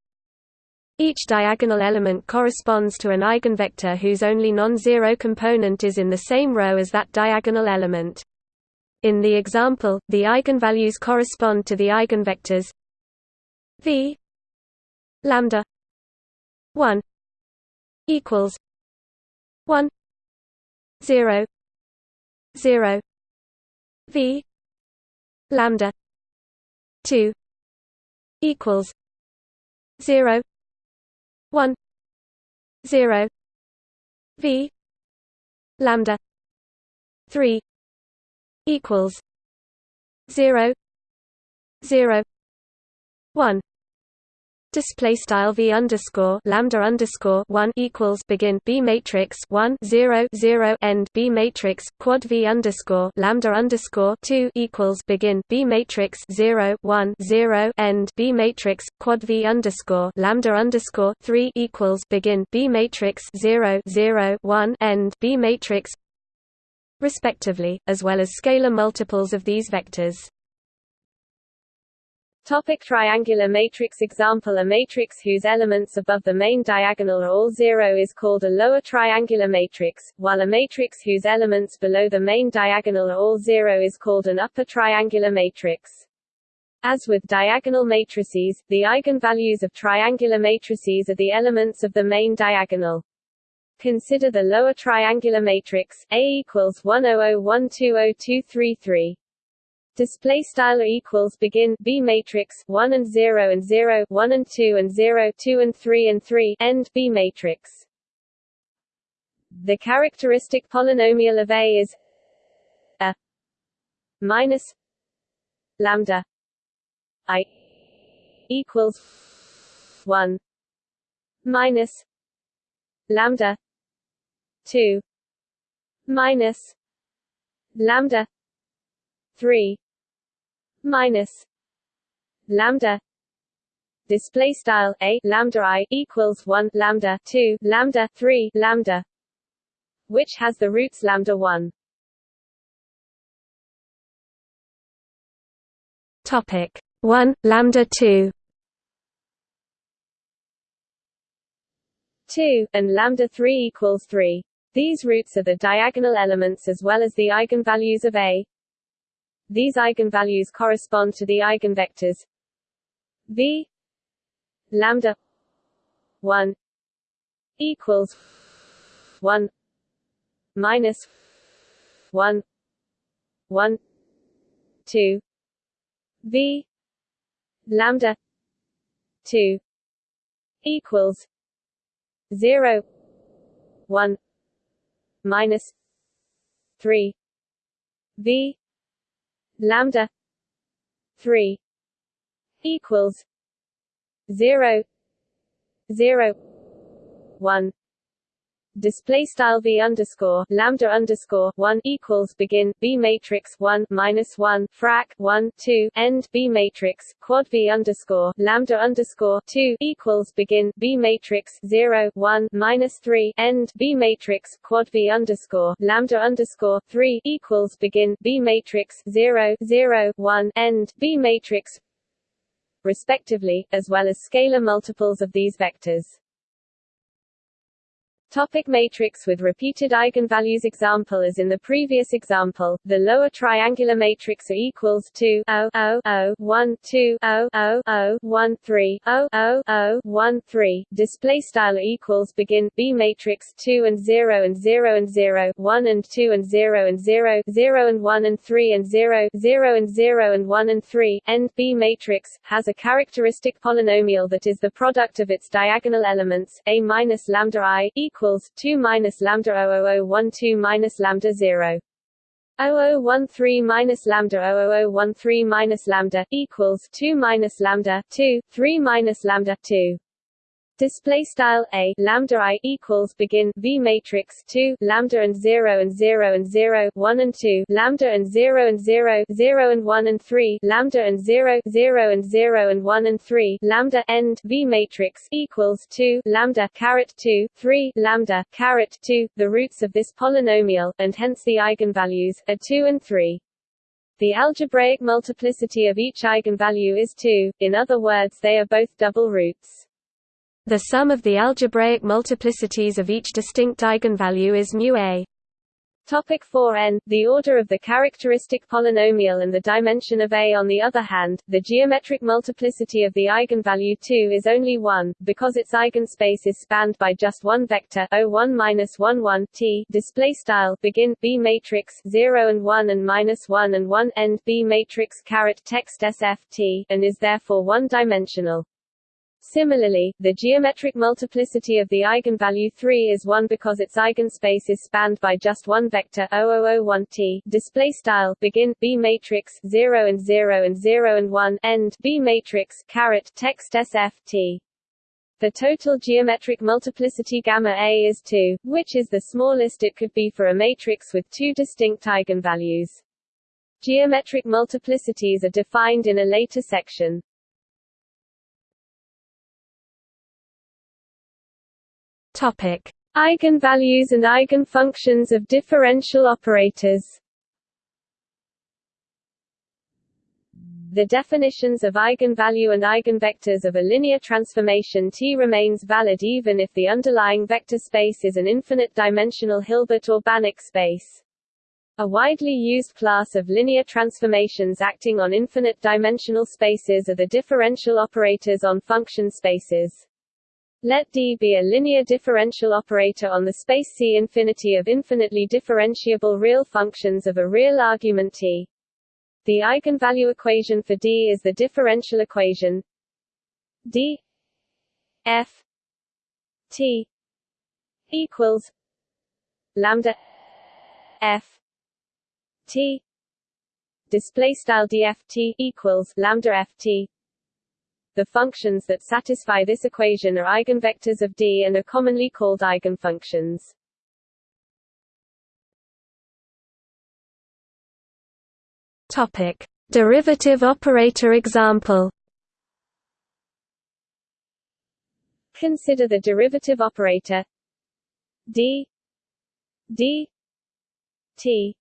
Each diagonal element corresponds to an eigenvector whose only non-zero component is in the same row as that diagonal element. In the example, the eigenvalues correspond to the eigenvectors v lambda 1 equals 1 0 0 v lambda 2 equals 0 1 0 v lambda 3 equals 0 0 1 Display style v underscore lambda underscore one equals begin b matrix one zero zero end b matrix quad v underscore lambda underscore two equals begin b matrix zero one zero end b matrix quad v underscore lambda underscore three equals begin b matrix zero zero one end b matrix respectively, as well as scalar multiples of these vectors. Topic triangular matrix Example A matrix whose elements above the main diagonal are all zero is called a lower triangular matrix, while a matrix whose elements below the main diagonal are all zero is called an upper triangular matrix. As with diagonal matrices, the eigenvalues of triangular matrices are the elements of the main diagonal. Consider the lower triangular matrix, A equals 100120233 display style equals begin b matrix 1 and 0 and 0 1 and 2 and 0 2 and 3 and 3 end b matrix. The characteristic polynomial of a is a minus lambda i equals 1 minus lambda 2 minus lambda 3 minus lambda. Display style a lambda i equals 1 lambda 2 lambda 3 lambda which has the roots lambda 1 topic 1 lambda 2 2 and lambda 3 equals 3 these roots are the diagonal elements as well as the eigenvalues of a these eigenvalues correspond to the eigenvectors v lambda 1 equals 1 minus 1 1 2 v lambda 2 equals 0 1 minus 3 v lambda 3 equals 0 0 1 display style v underscore lambda underscore one equals begin b matrix one minus one frac one two end b matrix quad v underscore lambda underscore two equals begin b matrix zero one minus three end b matrix quad v underscore lambda underscore three equals begin b matrix zero zero one end b matrix respectively, as well as scalar multiples of these vectors. Topic matrix with repeated eigenvalues. Example As in the previous example, the lower triangular matrix A equals 2 0 0 0 1 2 0 0 0 1 3 0 0 0 1 3 display style equals begin B matrix 2 and 0 and 0 and 0 1 and 2 and 0 and 0 0 and 1 and 3 and 0 0 and 0 and 1 and 3 end B matrix has a characteristic polynomial that is the product of its diagonal elements A minus lambda I equals equals 2 minus lambda 00012 minus lambda 0. 0013 minus lambda 00013 minus lambda equals 2 minus lambda 2 3 minus lambda 2 display style a lambda i equals begin v matrix 2 lambda and 0 and 0 and 0 1 and 2 lambda and 0 and 0 0 and 1 and 3 lambda and 0 0 and 0 and 1 and 3 lambda end v matrix equals 2 lambda caret 2 3 lambda caret 2 the roots of this polynomial and hence the eigenvalues are 2 and 3 the algebraic multiplicity of each eigenvalue is 2, in other words they are both double roots. The sum of the algebraic multiplicities of each distinct eigenvalue is mu a. Topic 4n The order of the characteristic polynomial and the dimension of A. On the other hand, the geometric multiplicity of the eigenvalue 2 is only 1, because its eigenspace is spanned by just one vector O1 t display style begin B matrix 0 and 1 and minus 1 and 1 end B matrix caret text SF t and is therefore one-dimensional. Similarly, the geometric multiplicity of the eigenvalue 3 is 1 because its eigenspace is spanned by just one vector 0001t display style begin b matrix 0 and 0 and 0 and 1 end b matrix caret text sft the total geometric multiplicity gamma A is 2, which is the smallest it could be for a matrix with two distinct eigenvalues. Geometric multiplicities are defined in a later section. Topic: Eigenvalues and eigenfunctions of differential operators. The definitions of eigenvalue and eigenvectors of a linear transformation T remains valid even if the underlying vector space is an infinite-dimensional Hilbert or Banach space. A widely used class of linear transformations acting on infinite-dimensional spaces are the differential operators on function spaces. Let D be a linear differential operator on the space C infinity of infinitely differentiable real functions of a real argument T. The eigenvalue equation for D is the differential equation D F T equals lambda F T display style dft equals lambda ft the functions that satisfy this equation are eigenvectors of D and are commonly called eigenfunctions. Topic: Derivative operator example. Consider the derivative operator d d t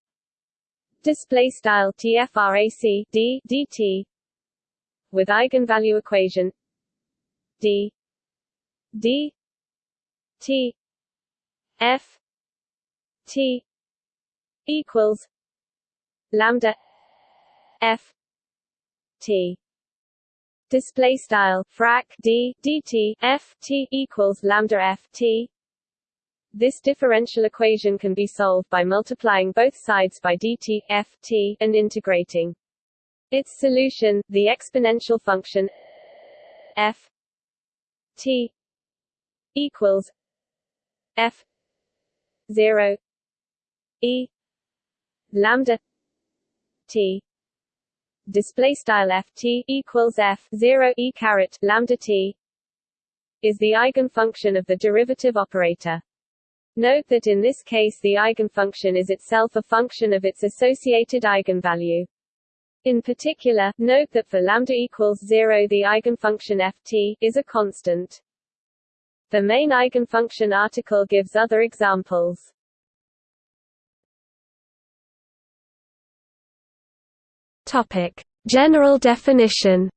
display style tfrac d dt with eigenvalue equation d d t f t equals lambda f t. Display style frac d dt f t equals lambda f t. This differential equation can be solved by multiplying both sides by dt f t and integrating its solution, the exponential function f t equals f 0 e lambda t display style f t equals f 0 e caret lambda t is the eigenfunction of the derivative operator. Note that in this case the eigenfunction is itself a function of its associated eigenvalue. In particular, note that for lambda equals 0 the eigenfunction ft is a constant. The main eigenfunction article gives other examples. Topic: General definition.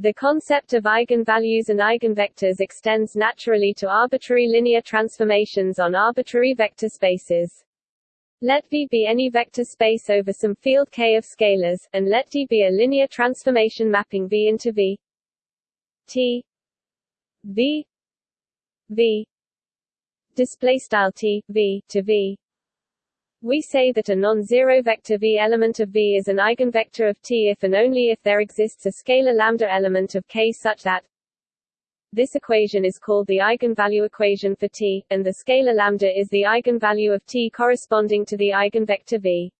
The concept of eigenvalues and eigenvectors extends naturally to arbitrary linear transformations on arbitrary vector spaces. Let V be any vector space over some field K of scalars, and let D be a linear transformation mapping V into V. T. V. V. Display style T V to V. We say that a non-zero vector V element of V is an eigenvector of T if and only if there exists a scalar lambda element of K such that this equation is called the eigenvalue equation for T, and the scalar lambda is the eigenvalue of T corresponding to the eigenvector V.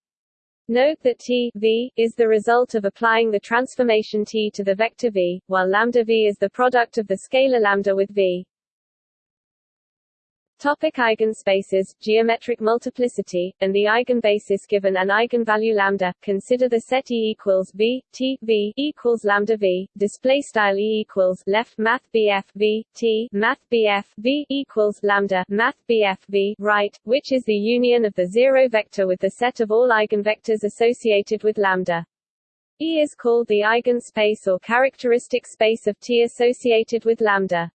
Note that T v is the result of applying the transformation T to the vector V, while lambda V is the product of the scalar lambda with V. Topic eigenspaces, geometric multiplicity, and the eigenbasis given an eigenvalue lambda. Consider the set E equals V, T, V equals lambda V. Display style E equals left math BF V, T, math BF V equals lambda math BF V right, which is the union of the zero vector with the set of all eigenvectors associated with lambda. E is called the eigenspace or characteristic space of T associated with lambda.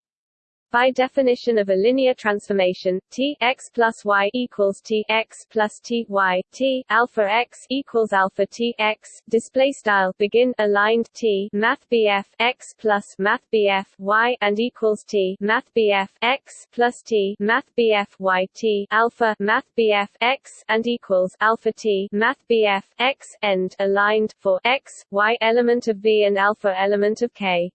By definition of a linear transformation, T x plus y equals T x plus T y, T alpha x equals alpha T x. Display style begin aligned T Math BF x plus Math BF y and equals T Math BF x plus T Math BF y T alpha Math BF x and equals alpha T Math BF x end aligned for x y element of V and alpha element of K.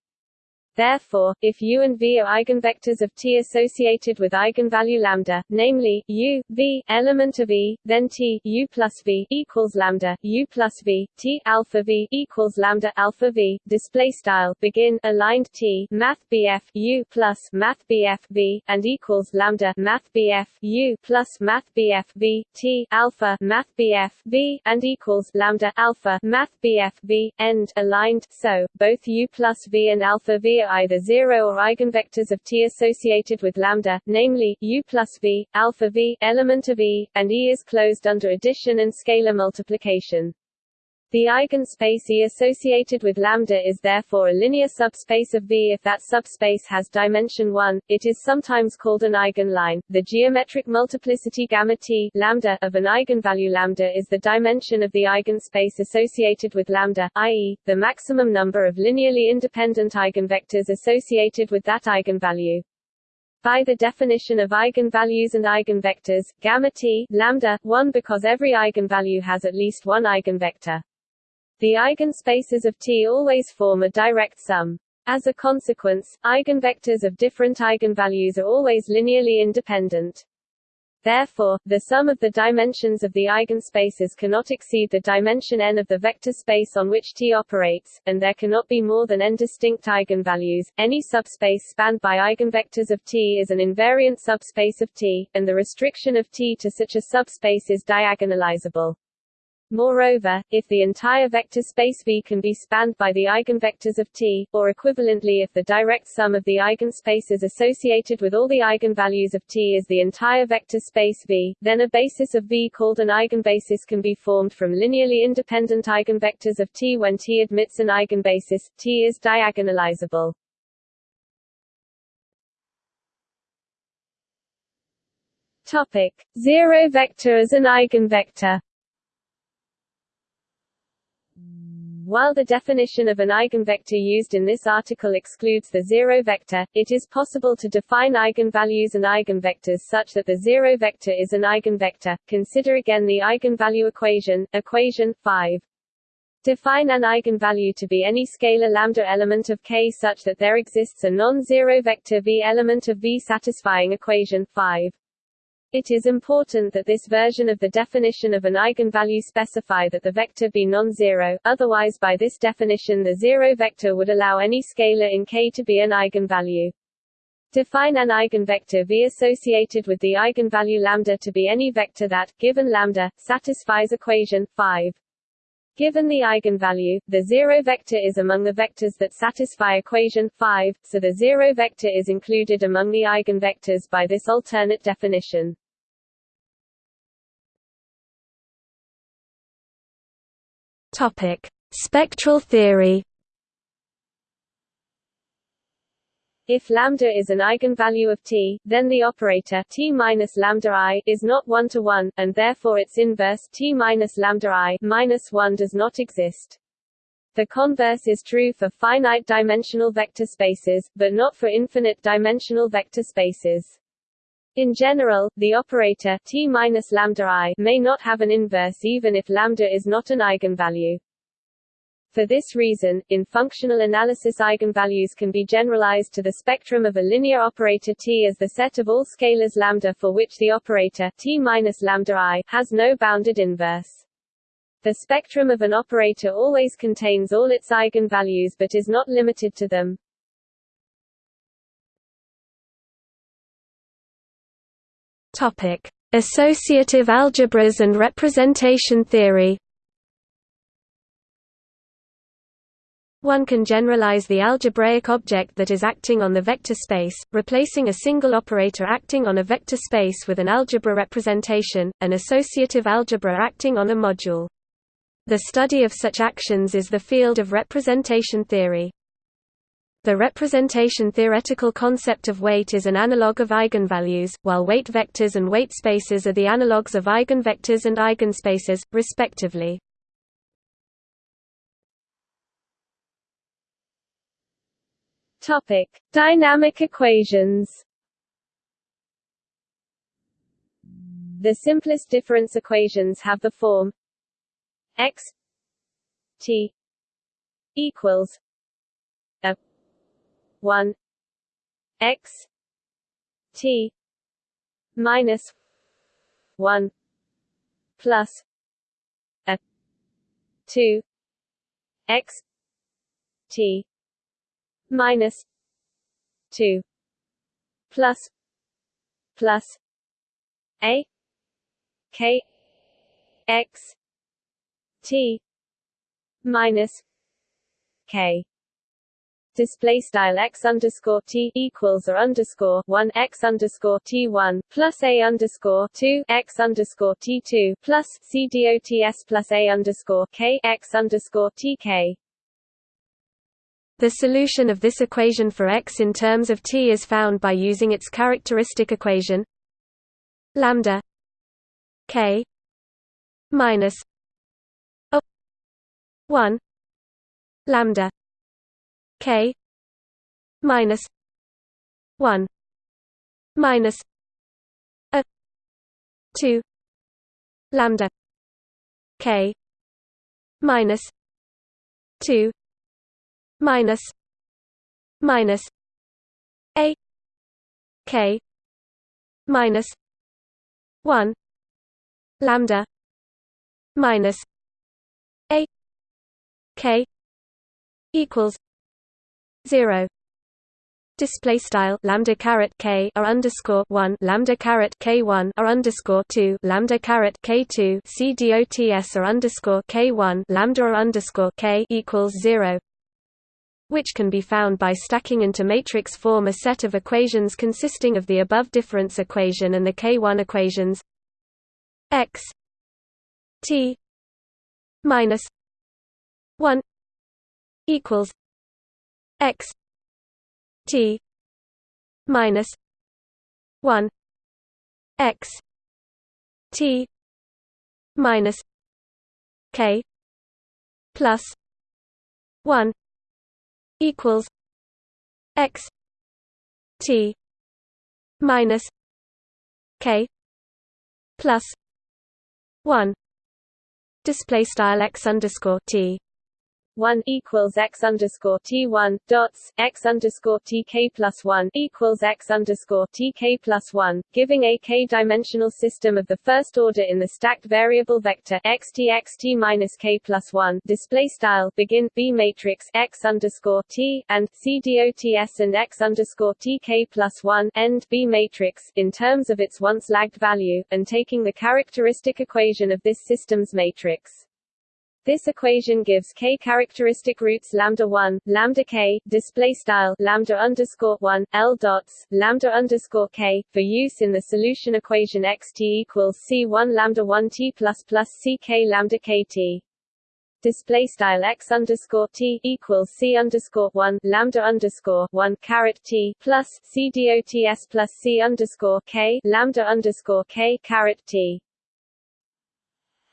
Therefore, if U and V are eigenvectors of T associated with eigenvalue lambda, namely U, V, element of E, then T U plus V equals lambda U plus V, T alpha V equals lambda alpha V. Display style begin aligned T Math BF U plus Math BF V and equals lambda Math BF U plus Math BF V T alpha Math BF V and equals lambda alpha Math BF V end aligned. So both U plus V and alpha V are either zero or eigenvectors of T associated with lambda, namely, U plus V, alpha V, element of E, and E is closed under addition and scalar multiplication. The eigenspace E associated with lambda is therefore a linear subspace of V if that subspace has dimension 1. It is sometimes called an eigenline. The geometric multiplicity gamma T lambda of an eigenvalue lambda is the dimension of the eigenspace associated with lambda, i.e., the maximum number of linearly independent eigenvectors associated with that eigenvalue. By the definition of eigenvalues and eigenvectors, gamma t lambda 1 because every eigenvalue has at least one eigenvector. The eigenspaces of T always form a direct sum. As a consequence, eigenvectors of different eigenvalues are always linearly independent. Therefore, the sum of the dimensions of the eigenspaces cannot exceed the dimension n of the vector space on which T operates, and there cannot be more than n distinct eigenvalues. Any subspace spanned by eigenvectors of T is an invariant subspace of T, and the restriction of T to such a subspace is diagonalizable. Moreover, if the entire vector space V can be spanned by the eigenvectors of T, or equivalently if the direct sum of the eigenspaces associated with all the eigenvalues of T is the entire vector space V, then a basis of V called an eigenbasis can be formed from linearly independent eigenvectors of T when T admits an eigenbasis, T is diagonalizable. Topic. Zero vector as an eigenvector While the definition of an eigenvector used in this article excludes the zero vector, it is possible to define eigenvalues and eigenvectors such that the zero vector is an eigenvector. Consider again the eigenvalue equation, equation 5. Define an eigenvalue to be any scalar lambda element of K such that there exists a non-zero vector V element of V satisfying equation 5. It is important that this version of the definition of an eigenvalue specify that the vector be non-zero, otherwise by this definition the zero vector would allow any scalar in K to be an eigenvalue. Define an eigenvector V associated with the eigenvalue lambda to be any vector that, given lambda, satisfies equation 5. Given the eigenvalue, the zero vector is among the vectors that satisfy equation 5, so the zero vector is included among the eigenvectors by this alternate definition. Topic: Spectral theory. If lambda is an eigenvalue of T, then the operator T minus lambda i is not one to one, and therefore its inverse T minus lambda i minus one does not exist. The converse is true for finite dimensional vector spaces, but not for infinite dimensional vector spaces. In general, the operator t lambda i may not have an inverse even if lambda is not an eigenvalue. For this reason, in functional analysis eigenvalues can be generalized to the spectrum of a linear operator T as the set of all scalars lambda for which the operator T lambda i has no bounded inverse. The spectrum of an operator always contains all its eigenvalues but is not limited to them. Topic: Associative algebras and representation theory. One can generalize the algebraic object that is acting on the vector space, replacing a single operator acting on a vector space with an algebra representation, an associative algebra acting on a module. The study of such actions is the field of representation theory. The representation theoretical concept of weight is an analog of eigenvalues, while weight vectors and weight spaces are the analogues of eigenvectors and eigenspaces, respectively. Topic: Dynamic equations. The simplest difference equations have the form x t equals 1 x t minus 1 plus a 2 x t minus 2 plus plus a k x t minus k display style x underscore t equals or underscore one x underscore t one plus a underscore two x underscore t two plus c dots plus a underscore k x underscore t k. The solution of this equation for x in terms of t is found by using its characteristic equation lambda k minus a 1 lambda k minus 1 minus a 2 lambda k minus 2 minus minus a k minus 1 lambda minus a k equals 0 display style lambda caret k or underscore one lambda caret k one or underscore two lambda caret k two c dots or underscore k one lambda or underscore k equals zero, which can be found by stacking into matrix form a set of equations consisting of the above difference equation and the k one equations. X t minus one equals x t minus 1 x t minus k plus 1 equals x t minus k plus 1 display style x underscore t 1 equals x underscore t one dots x underscore tk plus 1 equals x underscore tk plus 1, giving a k-dimensional system of the first order in the stacked variable vector x t x t minus k plus 1 display style begin b matrix x underscore t and c dots and x underscore tk plus 1 end b matrix in terms of its once lagged value, and taking the characteristic equation of this system's matrix. This equation gives k characteristic roots lambda 1, lambda k, display style lambda underscore 1, l dots, lambda underscore k, for use in the solution equation xt equals c1 lambda 1 t plus plus ck lambda kt. Display style x underscore t equals c underscore 1 lambda underscore 1 caret t plus c dots plus c underscore k lambda underscore k caret t.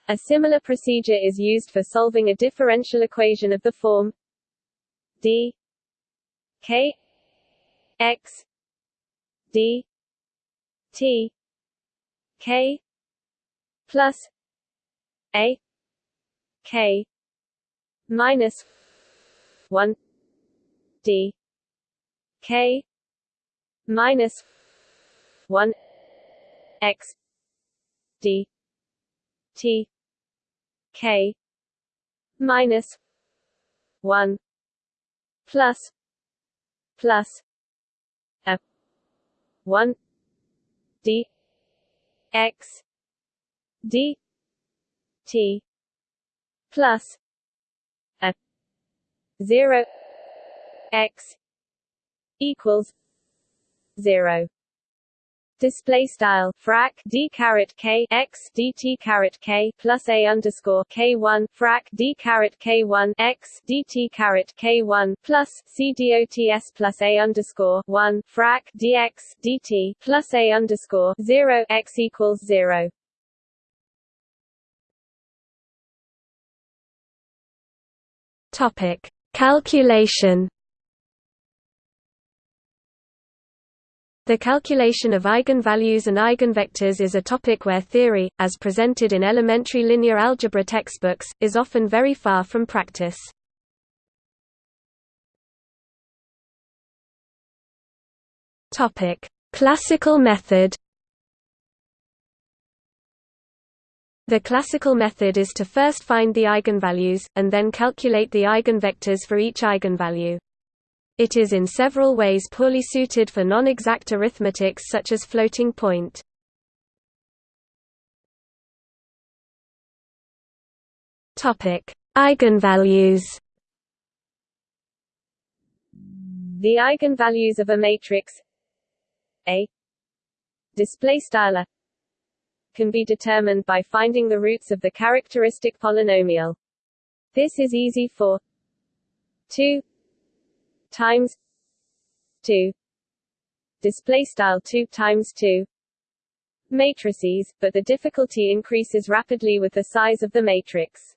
A similar procedure is used for solving a differential equation of the form d k x d t k plus a k minus 1 d k minus 1 x d t k minus 1 plus plus a 1 d x d t plus a 0 x equals 0 Display style frac d caret k x dt caret k plus a underscore k one frac d caret k one x dt caret k one plus c dots plus a underscore one frac dx dt plus a underscore zero x equals zero. Topic calculation. The calculation of eigenvalues and eigenvectors is a topic where theory, as presented in elementary linear algebra textbooks, is often very far from practice. Classical method The classical method is to first find the eigenvalues, and then calculate the eigenvectors for each eigenvalue. It is in several ways poorly suited for non-exact arithmetics such as floating point. Topic: Eigenvalues. The eigenvalues of a matrix A display style can be determined by finding the roots of the characteristic polynomial. This is easy for 2 times 2 display style 2 times 2 matrices, but the difficulty increases rapidly with the size of the matrix.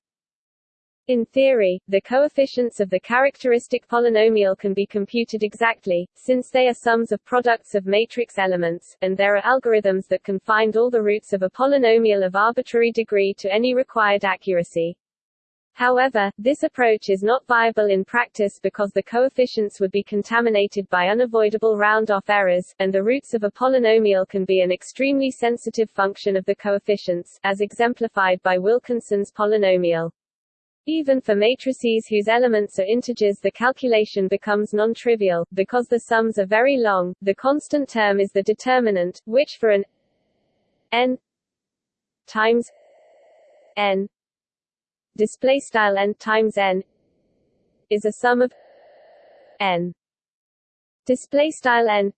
In theory, the coefficients of the characteristic polynomial can be computed exactly, since they are sums of products of matrix elements, and there are algorithms that can find all the roots of a polynomial of arbitrary degree to any required accuracy. However, this approach is not viable in practice because the coefficients would be contaminated by unavoidable round-off errors, and the roots of a polynomial can be an extremely sensitive function of the coefficients, as exemplified by Wilkinson's polynomial. Even for matrices whose elements are integers the calculation becomes non-trivial, because the sums are very long, the constant term is the determinant, which for an n times n display style n times n is a sum of n. Display style n.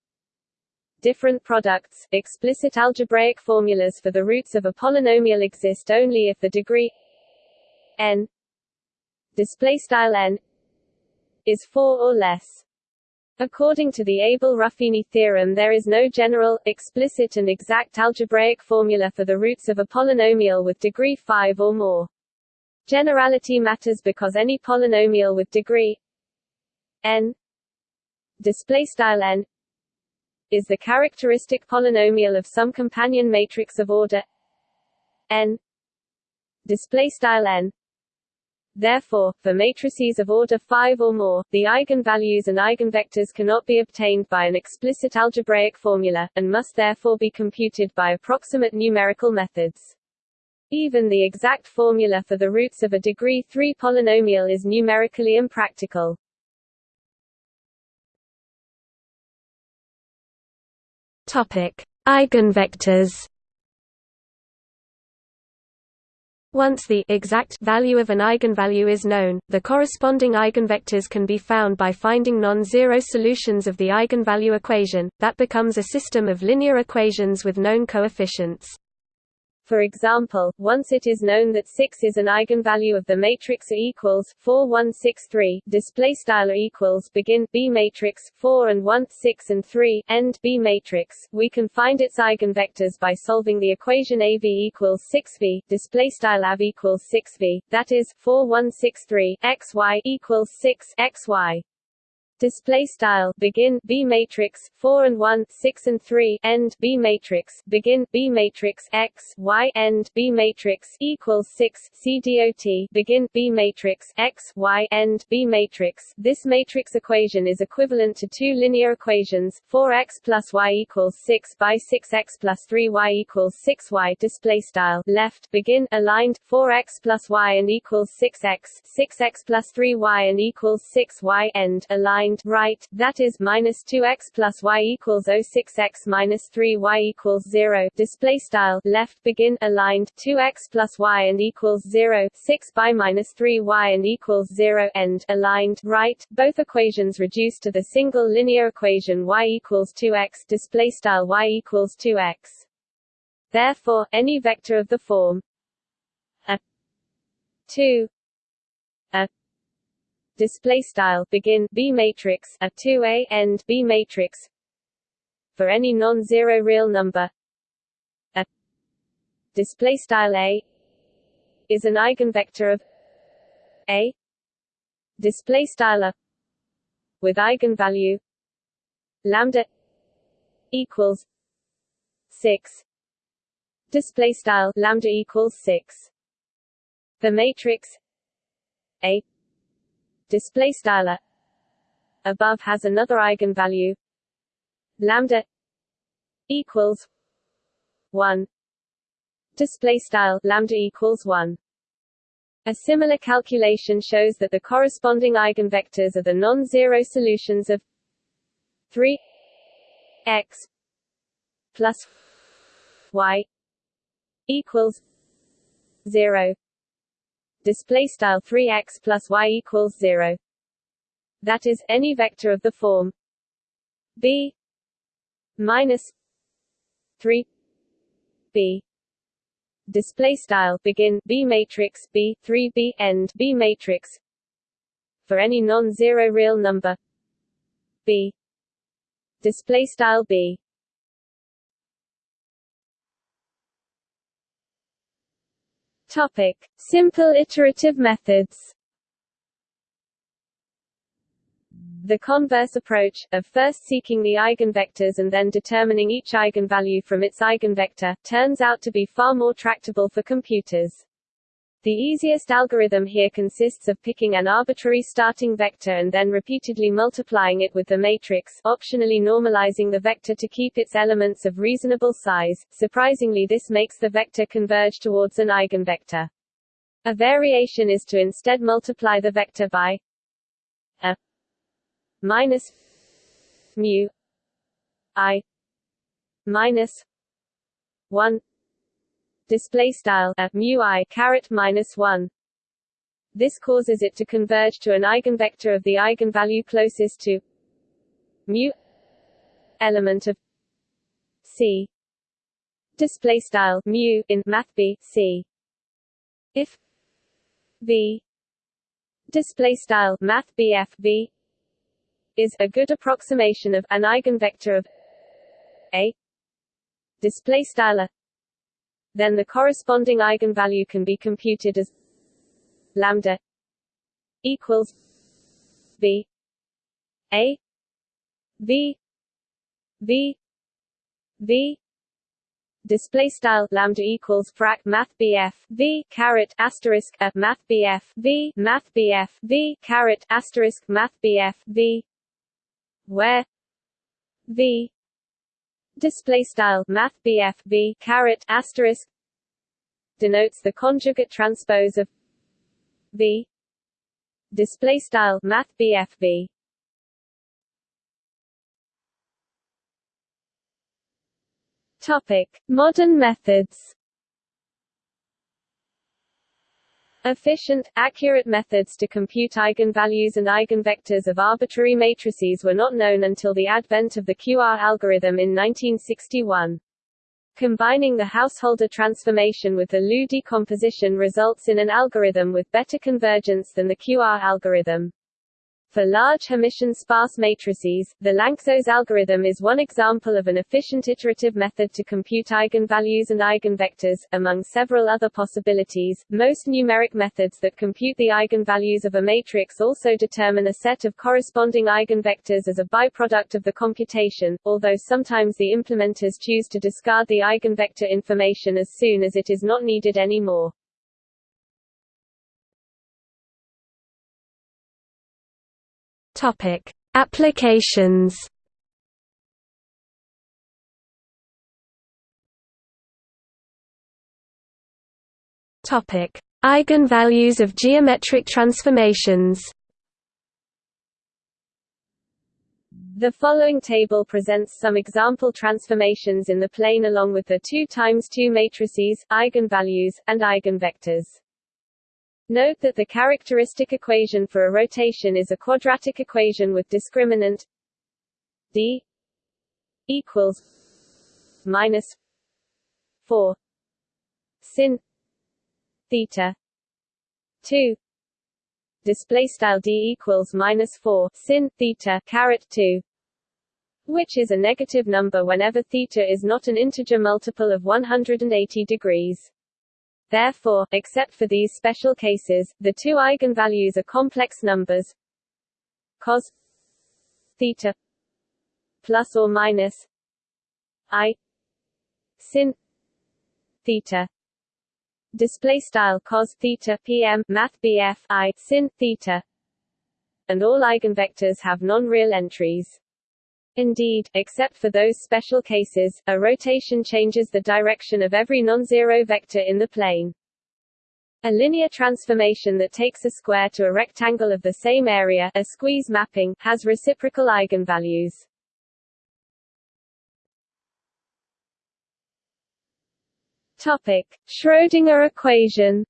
Different products explicit algebraic formulas for the roots of a polynomial exist only if the degree n display style n is 4 or less. According to the Abel-Ruffini theorem there is no general, explicit and exact algebraic formula for the roots of a polynomial with degree 5 or more. Generality matters because any polynomial with degree n display style n is the characteristic polynomial of some companion matrix of order n display style n Therefore, for matrices of order 5 or more, the eigenvalues and eigenvectors cannot be obtained by an explicit algebraic formula, and must therefore be computed by approximate numerical methods. Even the exact formula for the roots of a degree 3 polynomial is numerically impractical. Topic: Eigenvectors. Once the exact value of an eigenvalue is known, the corresponding eigenvectors can be found by finding non-zero solutions of the eigenvalue equation, that becomes a system of linear equations with known coefficients. For example, once it is known that 6 is an eigenvalue of the matrix A equals 4 1 6 3, display style equals begin B matrix 4 and 1 6 and 3 end B matrix, we can find its eigenvectors by solving the equation AV equals 6V display style AV equals 6V, that is 4 1 6 3 XY equals 6 XY. Display style begin b matrix 4 and 1 6 and 3 end b matrix begin b matrix x y end b matrix equals 6 c dot begin b matrix x y end b matrix. This matrix equation is equivalent to two linear equations 4x plus y equals 6 by 6x plus 3y equals 6y display style left begin aligned 4x plus y and equals 6x 6x plus 3y and equals 6y end aligned right, that is minus 2x plus y equals 06x minus 3y equals 0. Display style left begin aligned 2x plus y and equals 0, 6 by minus 3y and equals 0 end aligned right. Both equations reduce to the single linear equation y equals 2x. Display style y equals 2x. Therefore, any vector of the form a 2 a display style begin b matrix a 2a end b matrix. For any non-zero real number a display style a is an eigenvector of a. Display style a with eigenvalue lambda equals 6 display style lambda equals 6 the matrix a display style above has another eigenvalue. Lambda equals 1 display style lambda equals 1 a similar calculation shows that the corresponding eigenvectors are the non-zero solutions of 3 x plus y equals 0 display style 3x plus y equals 0 that is any vector of the form b minus 3 b. Display style begin b matrix b 3 b end b matrix. For any non-zero real number b. Display style b Topic: Simple iterative methods. The converse approach, of first seeking the eigenvectors and then determining each eigenvalue from its eigenvector, turns out to be far more tractable for computers. The easiest algorithm here consists of picking an arbitrary starting vector and then repeatedly multiplying it with the matrix, optionally normalizing the vector to keep its elements of reasonable size. Surprisingly this makes the vector converge towards an eigenvector. A variation is to instead multiply the vector by a minus mu i minus 1 display style a mu i caret minus 1 this causes it to converge to an eigenvector of the eigenvalue closest to mu element of c. Display style mu in math b c. If v display style math bf v is a good approximation of an eigenvector of a. Display style then the corresponding eigenvalue can be computed as lambda equals v a v v v display style lambda equals frac math bf v caret asterisk a math bf v math bf v caret asterisk math bf v where v display style math BF V caret asterisk denotes the conjugate transpose of V display style math BF V. Topic. Modern methods Efficient, accurate methods to compute eigenvalues and eigenvectors of arbitrary matrices were not known until the advent of the QR algorithm in 1961. Combining the Householder transformation with the LU decomposition results in an algorithm with better convergence than the QR algorithm. For large Hermitian sparse matrices, the Lanczos algorithm is one example of an efficient iterative method to compute eigenvalues and eigenvectors, among several other possibilities. Most numeric methods that compute the eigenvalues of a matrix also determine a set of corresponding eigenvectors as a byproduct of the computation, although sometimes the implementers choose to discard the eigenvector information as soon as it is not needed anymore. Topic: Applications. Topic: Eigenvalues of geometric transformations. The following table presents some example transformations in the plane along with the 2 times 2 matrices, eigenvalues, and eigenvectors. Note that the characteristic equation for a rotation is a quadratic equation with discriminant d equals minus 4 sin theta 2 display style d equals minus 4 sin theta caret 2 which is a negative number whenever theta is not an integer multiple of 180 degrees Therefore, except for these special cases, the two eigenvalues are complex numbers. Cos theta plus or minus i sin theta. Display style cos theta pm math bf i sin theta. And all eigenvectors have non-real entries Indeed, except for those special cases, a rotation changes the direction of every non-zero vector in the plane. A linear transformation that takes a square to a rectangle of the same area a squeeze mapping, has reciprocal eigenvalues. Topic. Schrödinger equation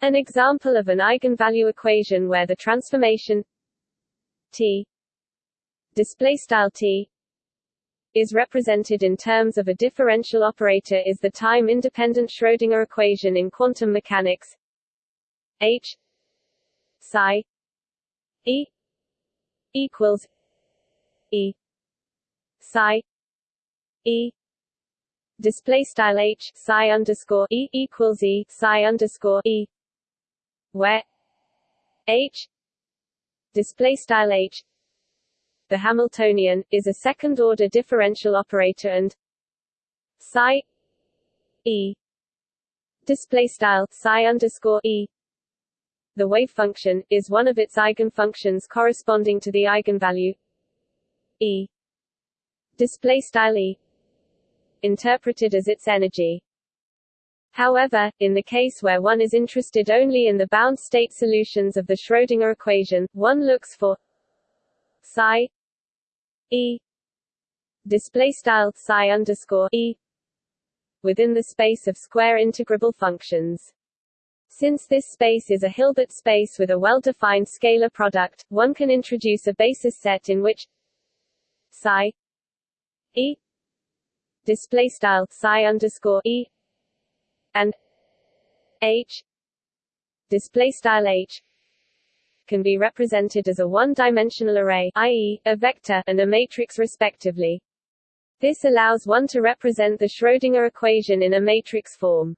An example of an eigenvalue equation where the transformation T. Display style T is represented in terms of a differential operator is the time-independent Schrödinger equation in quantum mechanics. H psi E equals E psi E. Display style H psi underscore E equals E psi underscore E where H display style h. The Hamiltonian is a second order differential operator and psi e. Display style psi underscore e. The wave function is one of its eigenfunctions corresponding to the eigenvalue e. Display style e. Interpreted as its energy However, in the case where one is interested only in the bound state solutions of the Schrödinger equation, one looks for psi e display style psi underscore e within the space of square integrable functions. Since this space is a Hilbert space with a well-defined scalar product, one can introduce a basis set in which psi e display style psi underscore e and h display style h can be represented as a one-dimensional array i.e., a vector and a matrix respectively. This allows one to represent the Schrödinger equation in a matrix form.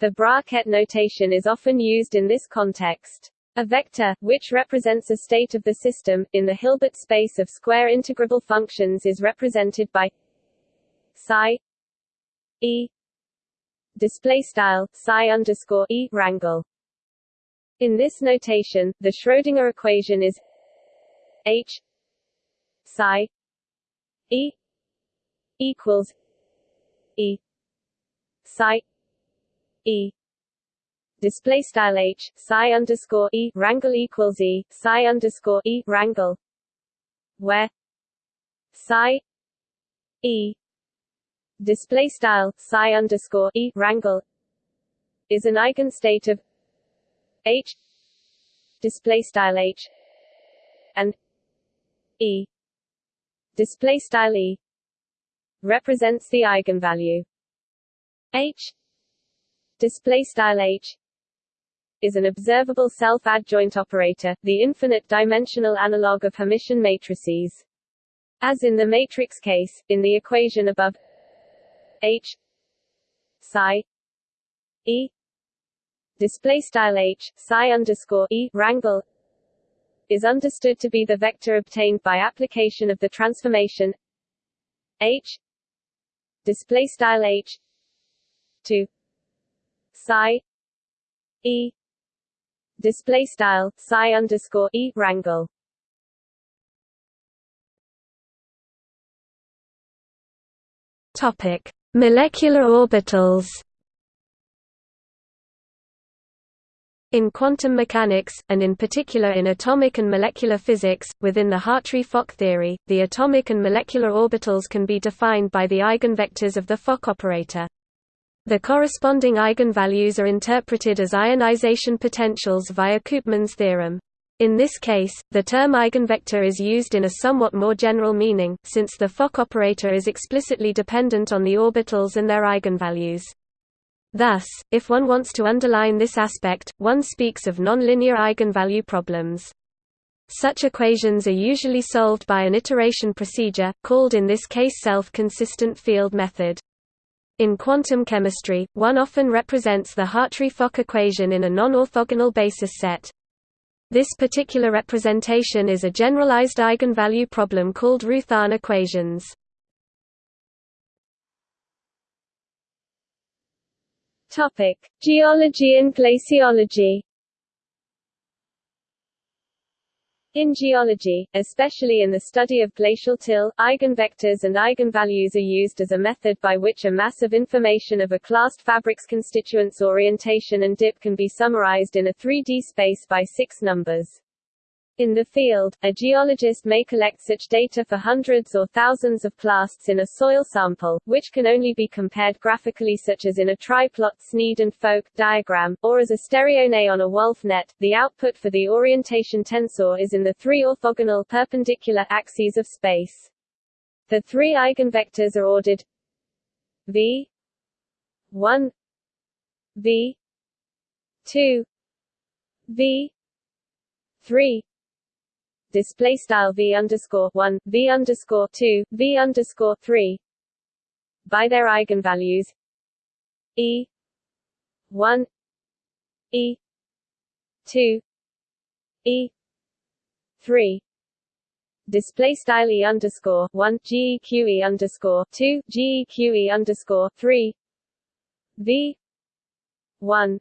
The bracket notation is often used in this context. A vector, which represents a state of the system, in the Hilbert space of square integrable functions is represented by psi e display style psi underscore e rangle. In this notation, the Schrödinger equation is h psi e equals e psi e display style h psi underscore e rangle equals e psi underscore e rangle where psi e display style psi underscore e rangle is an eigenstate of h display style h and e display style e represents the eigenvalue h display style h is an observable self-adjoint operator, the infinite-dimensional analog of Hermitian matrices. As in the matrix case, in the equation above H psi E display style H psi underscore E rangle is understood to be the vector obtained by application of the transformation H display style H to psi E display style psi underscore E rangle Topic: Molecular orbitals. In quantum mechanics, and in particular in atomic and molecular physics, within the Hartree-Fock theory, the atomic and molecular orbitals can be defined by the eigenvectors of the Fock operator. The corresponding eigenvalues are interpreted as ionization potentials via Koopmans' theorem. In this case, the term eigenvector is used in a somewhat more general meaning, since the Fock operator is explicitly dependent on the orbitals and their eigenvalues. Thus, if one wants to underline this aspect, one speaks of nonlinear eigenvalue problems. Such equations are usually solved by an iteration procedure, called in this case self-consistent field method. In quantum chemistry, one often represents the Hartree-Fock equation in a non-orthogonal basis set. This particular representation is a generalized eigenvalue problem called Roothaan equations. Topic: Geology and glaciology. In geology, especially in the study of glacial till, eigenvectors and eigenvalues are used as a method by which a mass of information of a clast fabric's constituents orientation and dip can be summarized in a 3D space by six numbers. In the field, a geologist may collect such data for hundreds or thousands of clasts in a soil sample, which can only be compared graphically such as in a triplot Sneed and Folk diagram, or as a stereonet on a Wulff net. The output for the orientation tensor is in the three orthogonal perpendicular axes of space. The three eigenvectors are ordered v 1 v 2 v 3 display style v underscore one v underscore two v underscore three. By their eigenvalues. E one e two e three. Display style e underscore one geqe underscore two geqe underscore three. V one.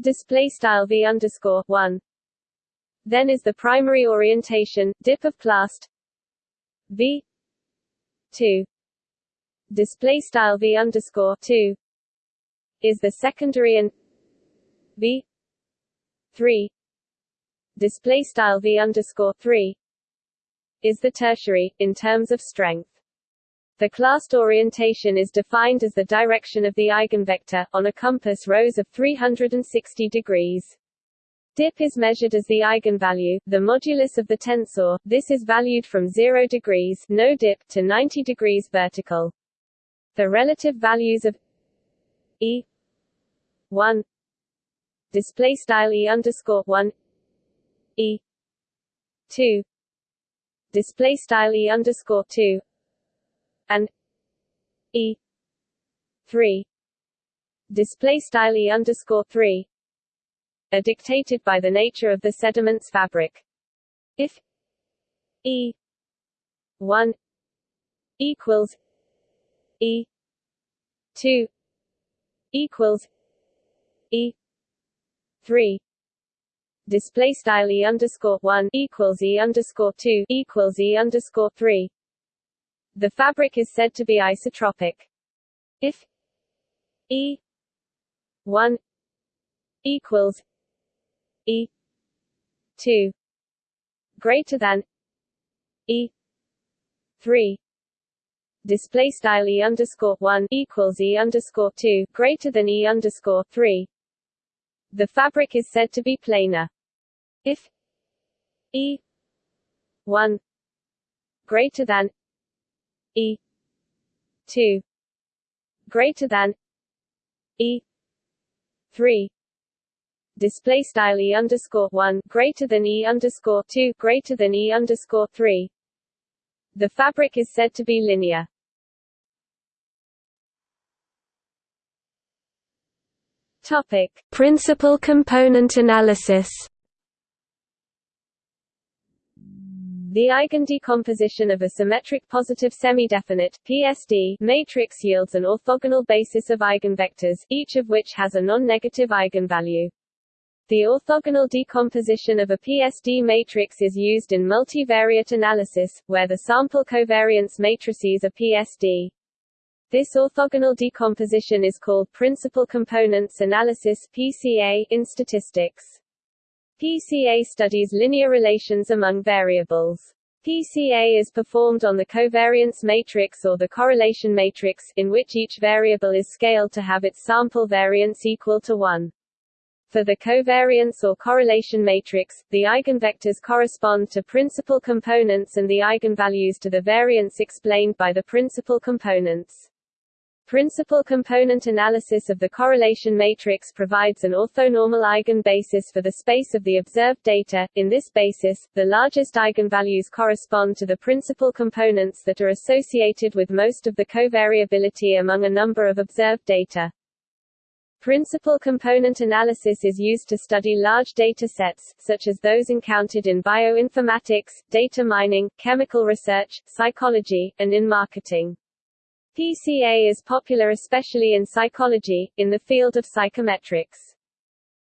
Display style v underscore one then is the primary orientation, dip of clast v 2 display style v underscore 2 is the secondary and v 3 display style v underscore 3 is the tertiary in terms of strength. The clast orientation is defined as the direction of the eigenvector, on a compass rose of 360 degrees. Dip is measured as the eigenvalue, the modulus of the tensor. This is valued from 0 degrees no dip to 90 degrees vertical. The relative values of e 1 display style e underscore 1 e 2 display style e underscore 2 and e 3 display style e underscore 3 are dictated by the nature of the sediment's fabric. If E 1 equals E 2 equals E 3 display style e underscore one equals e underscore two equals e underscore three. The fabric is said to be isotropic. If e one equals E. two. Greater than. E. three. Display style E underscore one equals E underscore two greater than E underscore three. The fabric is said to be planar. If E one greater than E two greater than E three display style e underscore one greater than e underscore two greater than e underscore three. The fabric is said to be linear. Topic: Principal component analysis. The eigendecomposition of a symmetric positive semidefinite PSD matrix yields an orthogonal basis of eigenvectors, each of which has a non-negative eigenvalue. The orthogonal decomposition of a PSD matrix is used in multivariate analysis, where the sample covariance matrices are PSD. This orthogonal decomposition is called principal components analysis PCA in statistics. PCA studies linear relations among variables. PCA is performed on the covariance matrix or the correlation matrix, in which each variable is scaled to have its sample variance equal to 1. For the covariance or correlation matrix, the eigenvectors correspond to principal components and the eigenvalues to the variance explained by the principal components. Principal component analysis of the correlation matrix provides an orthonormal eigenbasis for the space of the observed data. In this basis, the largest eigenvalues correspond to the principal components that are associated with most of the covariability among a number of observed data. Principal component analysis is used to study large data sets, such as those encountered in bioinformatics, data mining, chemical research, psychology, and in marketing. PCA is popular especially in psychology, in the field of psychometrics.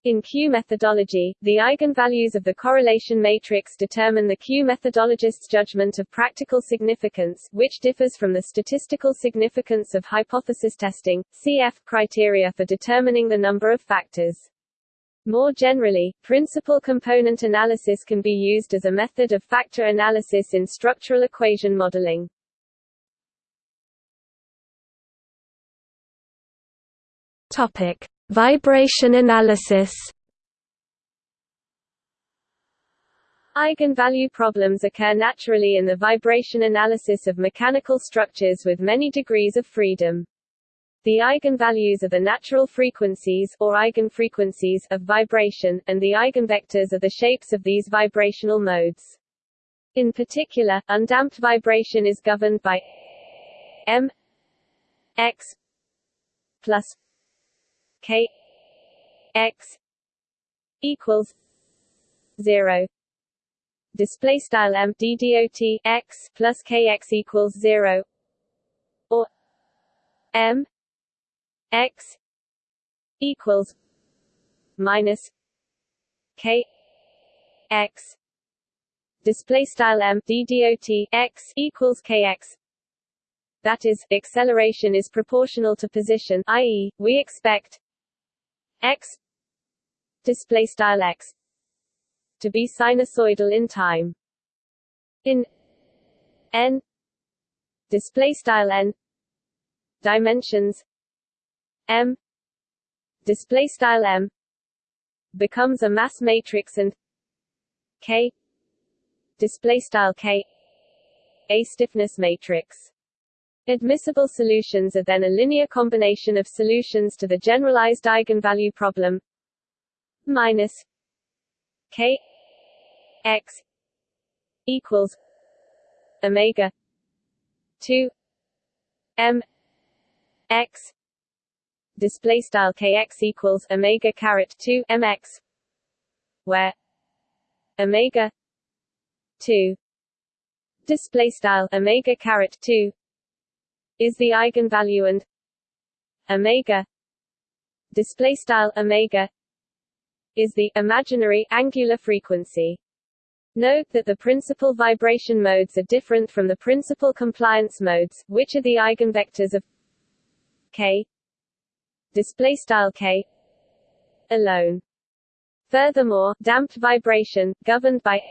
In Q methodology, the eigenvalues of the correlation matrix determine the Q methodologist's judgment of practical significance, which differs from the statistical significance of hypothesis testing, CF criteria for determining the number of factors. More generally, principal component analysis can be used as a method of factor analysis in structural equation modeling. Topic: Vibration analysis. Eigenvalue problems occur naturally in the vibration analysis of mechanical structures with many degrees of freedom. The eigenvalues are the natural frequencies or eigenfrequencies of vibration, and the eigenvectors are the shapes of these vibrational modes. In particular, undamped vibration is governed by m x plus k x equals zero. Display style m d dot x plus kx equals zero. Or m x equals minus k x. Display style m d dot x equals kx that is acceleration is proportional to position i.e we expect x. Display style x. To be sinusoidal in time. In n. Display style n. Dimensions. M. Display style m. Becomes a mass matrix and k. Display style k. A stiffness matrix Admissible solutions are then a linear combination of solutions to the generalized eigenvalue problem. Minus k x equals omega 2 m x display style kx equals omega caret 2 mx where omega 2 display style omega caret 2 is the eigenvalue and omega display style omega is the imaginary angular frequency Note that the principal vibration modes are different from the principal compliance modes, which are the eigenvectors of k display style k alone. Furthermore, damped vibration, governed by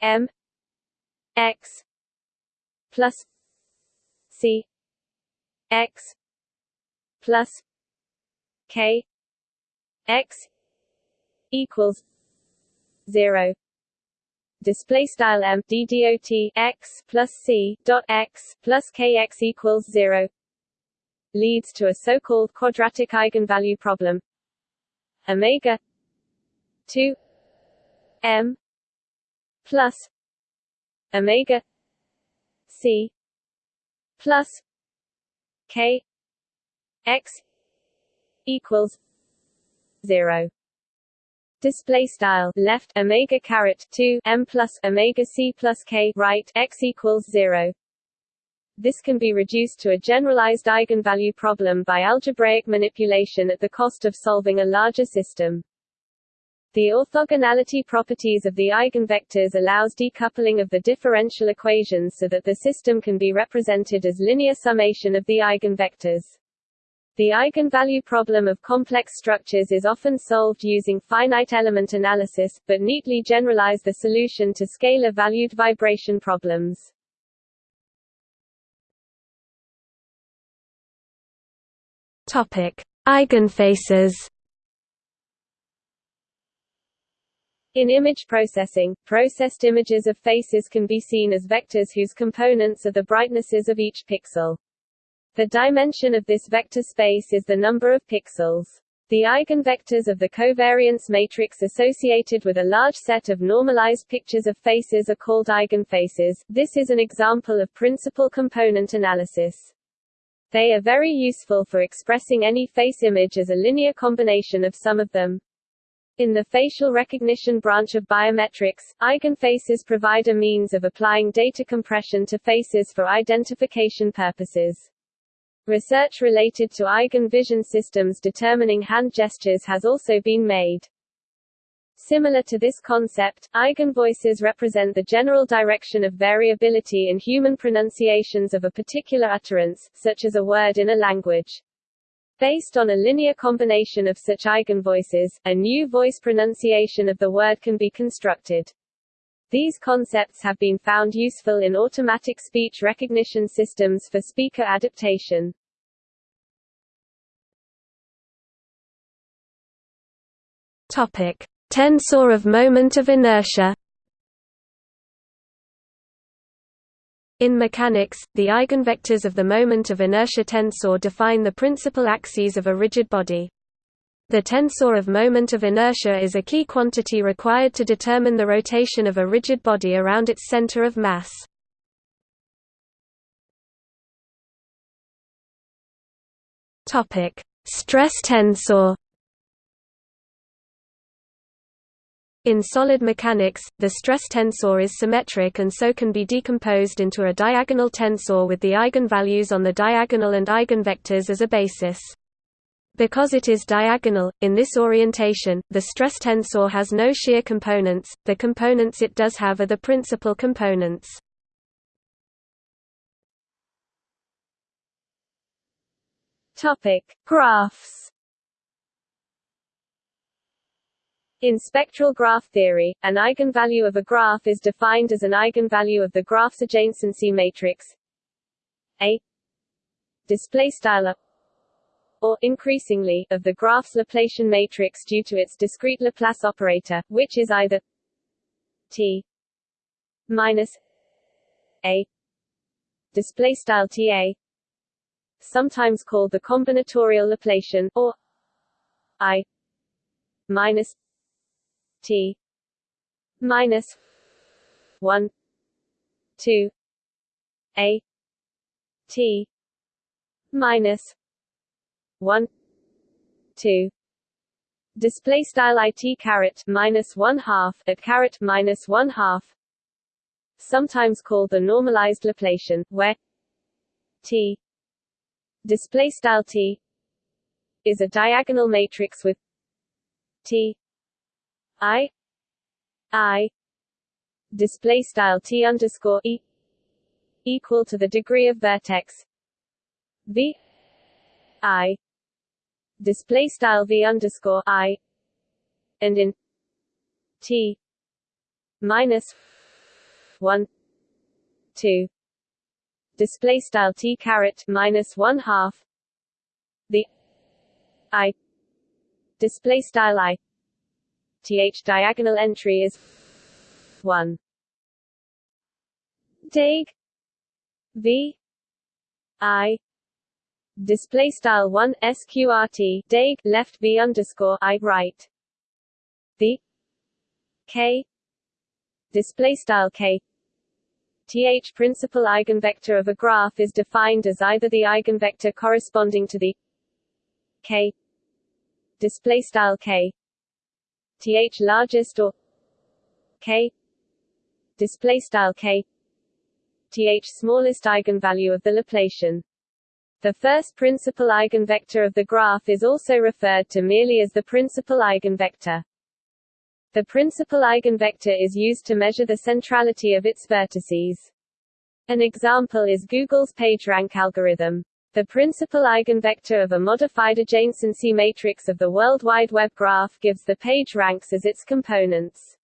m x plus C X plus K X equals zero. Display style m d dot x plus c dot x plus kx equals zero leads to a so-called quadratic eigenvalue problem. Omega 2 m plus omega c plus k x equals 0 display style left omega caret 2 m plus omega c plus k right x equals 0 this can be reduced to a generalized eigenvalue problem by algebraic manipulation at the cost of solving a larger system. The orthogonality properties of the eigenvectors allows decoupling of the differential equations so that the system can be represented as linear summation of the eigenvectors. The eigenvalue problem of complex structures is often solved using finite element analysis, but neatly generalize the solution to scalar-valued vibration problems. Topic: Eigenfaces. In image processing, processed images of faces can be seen as vectors whose components are the brightnesses of each pixel. The dimension of this vector space is the number of pixels. The eigenvectors of the covariance matrix associated with a large set of normalized pictures of faces are called eigenfaces. This is an example of principal component analysis. They are very useful for expressing any face image as a linear combination of some of them. In the facial recognition branch of biometrics, eigenfaces provide a means of applying data compression to faces for identification purposes. Research related to eigenvision systems determining hand gestures has also been made. Similar to this concept, eigenvoices represent the general direction of variability in human pronunciations of a particular utterance, such as a word in a language. Based on a linear combination of such eigenvoices, a new voice pronunciation of the word can be constructed. These concepts have been found useful in automatic speech recognition systems for speaker adaptation. Topic: Tensor of moment of inertia In mechanics, the eigenvectors of the moment of inertia tensor define the principal axes of a rigid body. The tensor of moment of inertia is a key quantity required to determine the rotation of a rigid body around its center of mass. Stress tensor In solid mechanics, the stress tensor is symmetric and so can be decomposed into a diagonal tensor with the eigenvalues on the diagonal and eigenvectors as a basis. Because it is diagonal, in this orientation, the stress tensor has no shear components, the components it does have are the principal components. Graphs In spectral graph theory, an eigenvalue of a graph is defined as an eigenvalue of the graph's adjacency matrix A or increasingly of the graph's Laplacian matrix due to its discrete Laplace operator, which is either T minus A display style TA sometimes called the combinatorial Laplacian or I minus T. Minus one two A. T. Minus one two. Display style it caret minus one half at caret minus one half. Sometimes called the normalized Laplacian where T display style T is a diagonal matrix with T I I display style T underscore E equal to the degree of vertex V I display style V underscore I and in T minus one two display style T caret minus one half the I display style I th diagonal entry is 1 dig v i display style 1 sqrt dig left v underscore i right. The k display style k th principal eigenvector of a graph is defined as either the eigenvector corresponding to the k display style k th largest or k display style k th smallest eigenvalue of the Laplacian. The first principal eigenvector of the graph is also referred to merely as the principal eigenvector. The principal eigenvector is used to measure the centrality of its vertices. An example is Google's PageRank algorithm. The principal eigenvector of a modified adjacency matrix of the World Wide Web graph gives the page ranks as its components.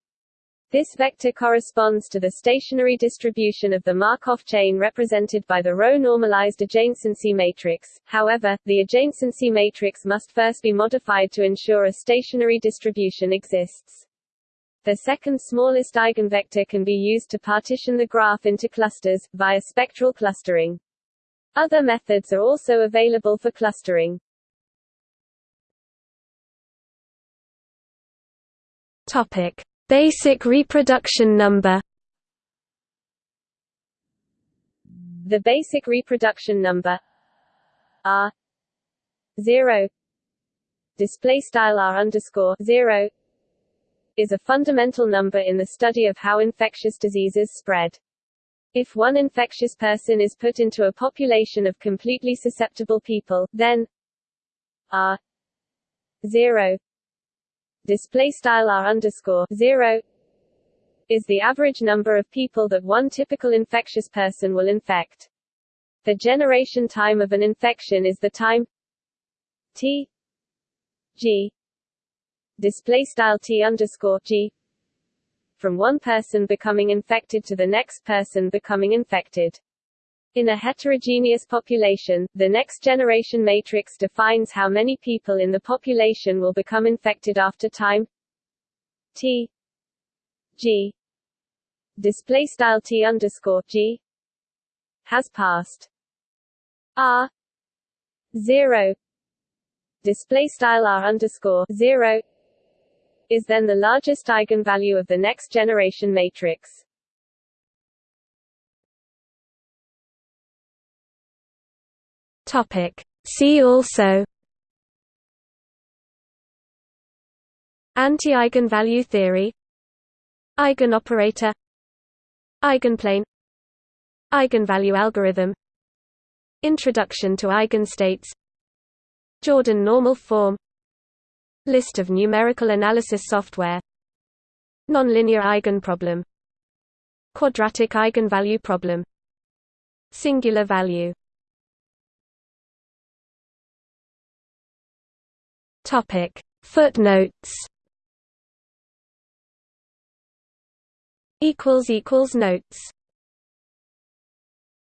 This vector corresponds to the stationary distribution of the Markov chain represented by the row-normalized adjacency matrix. However, the adjacency matrix must first be modified to ensure a stationary distribution exists. The second smallest eigenvector can be used to partition the graph into clusters, via spectral clustering. Other methods are also available for clustering. Topic: Basic reproduction number. The basic reproduction number R zero display style R underscore zero is a fundamental number in the study of how infectious diseases spread. If one infectious person is put into a population of completely susceptible people, then R zero display style R underscore zero is the average number of people that one typical infectious person will infect. The generation time of an infection is the time T G display style T underscore G from one person becoming infected to the next person becoming infected. In a heterogeneous population, the next generation matrix defines how many people in the population will become infected after time. T. G. Display style t underscore g. Has passed. R. Zero. Display style R underscore zero is then the largest eigenvalue of the next generation matrix. Topic. See also Anti-eigenvalue theory Eigenoperator Eigenplane Eigenvalue algorithm Introduction to eigenstates Jordan normal form List of numerical analysis software. Nonlinear eigenproblem. Quadratic eigenvalue problem. Singular value. Topic. Footnotes. Equals equals notes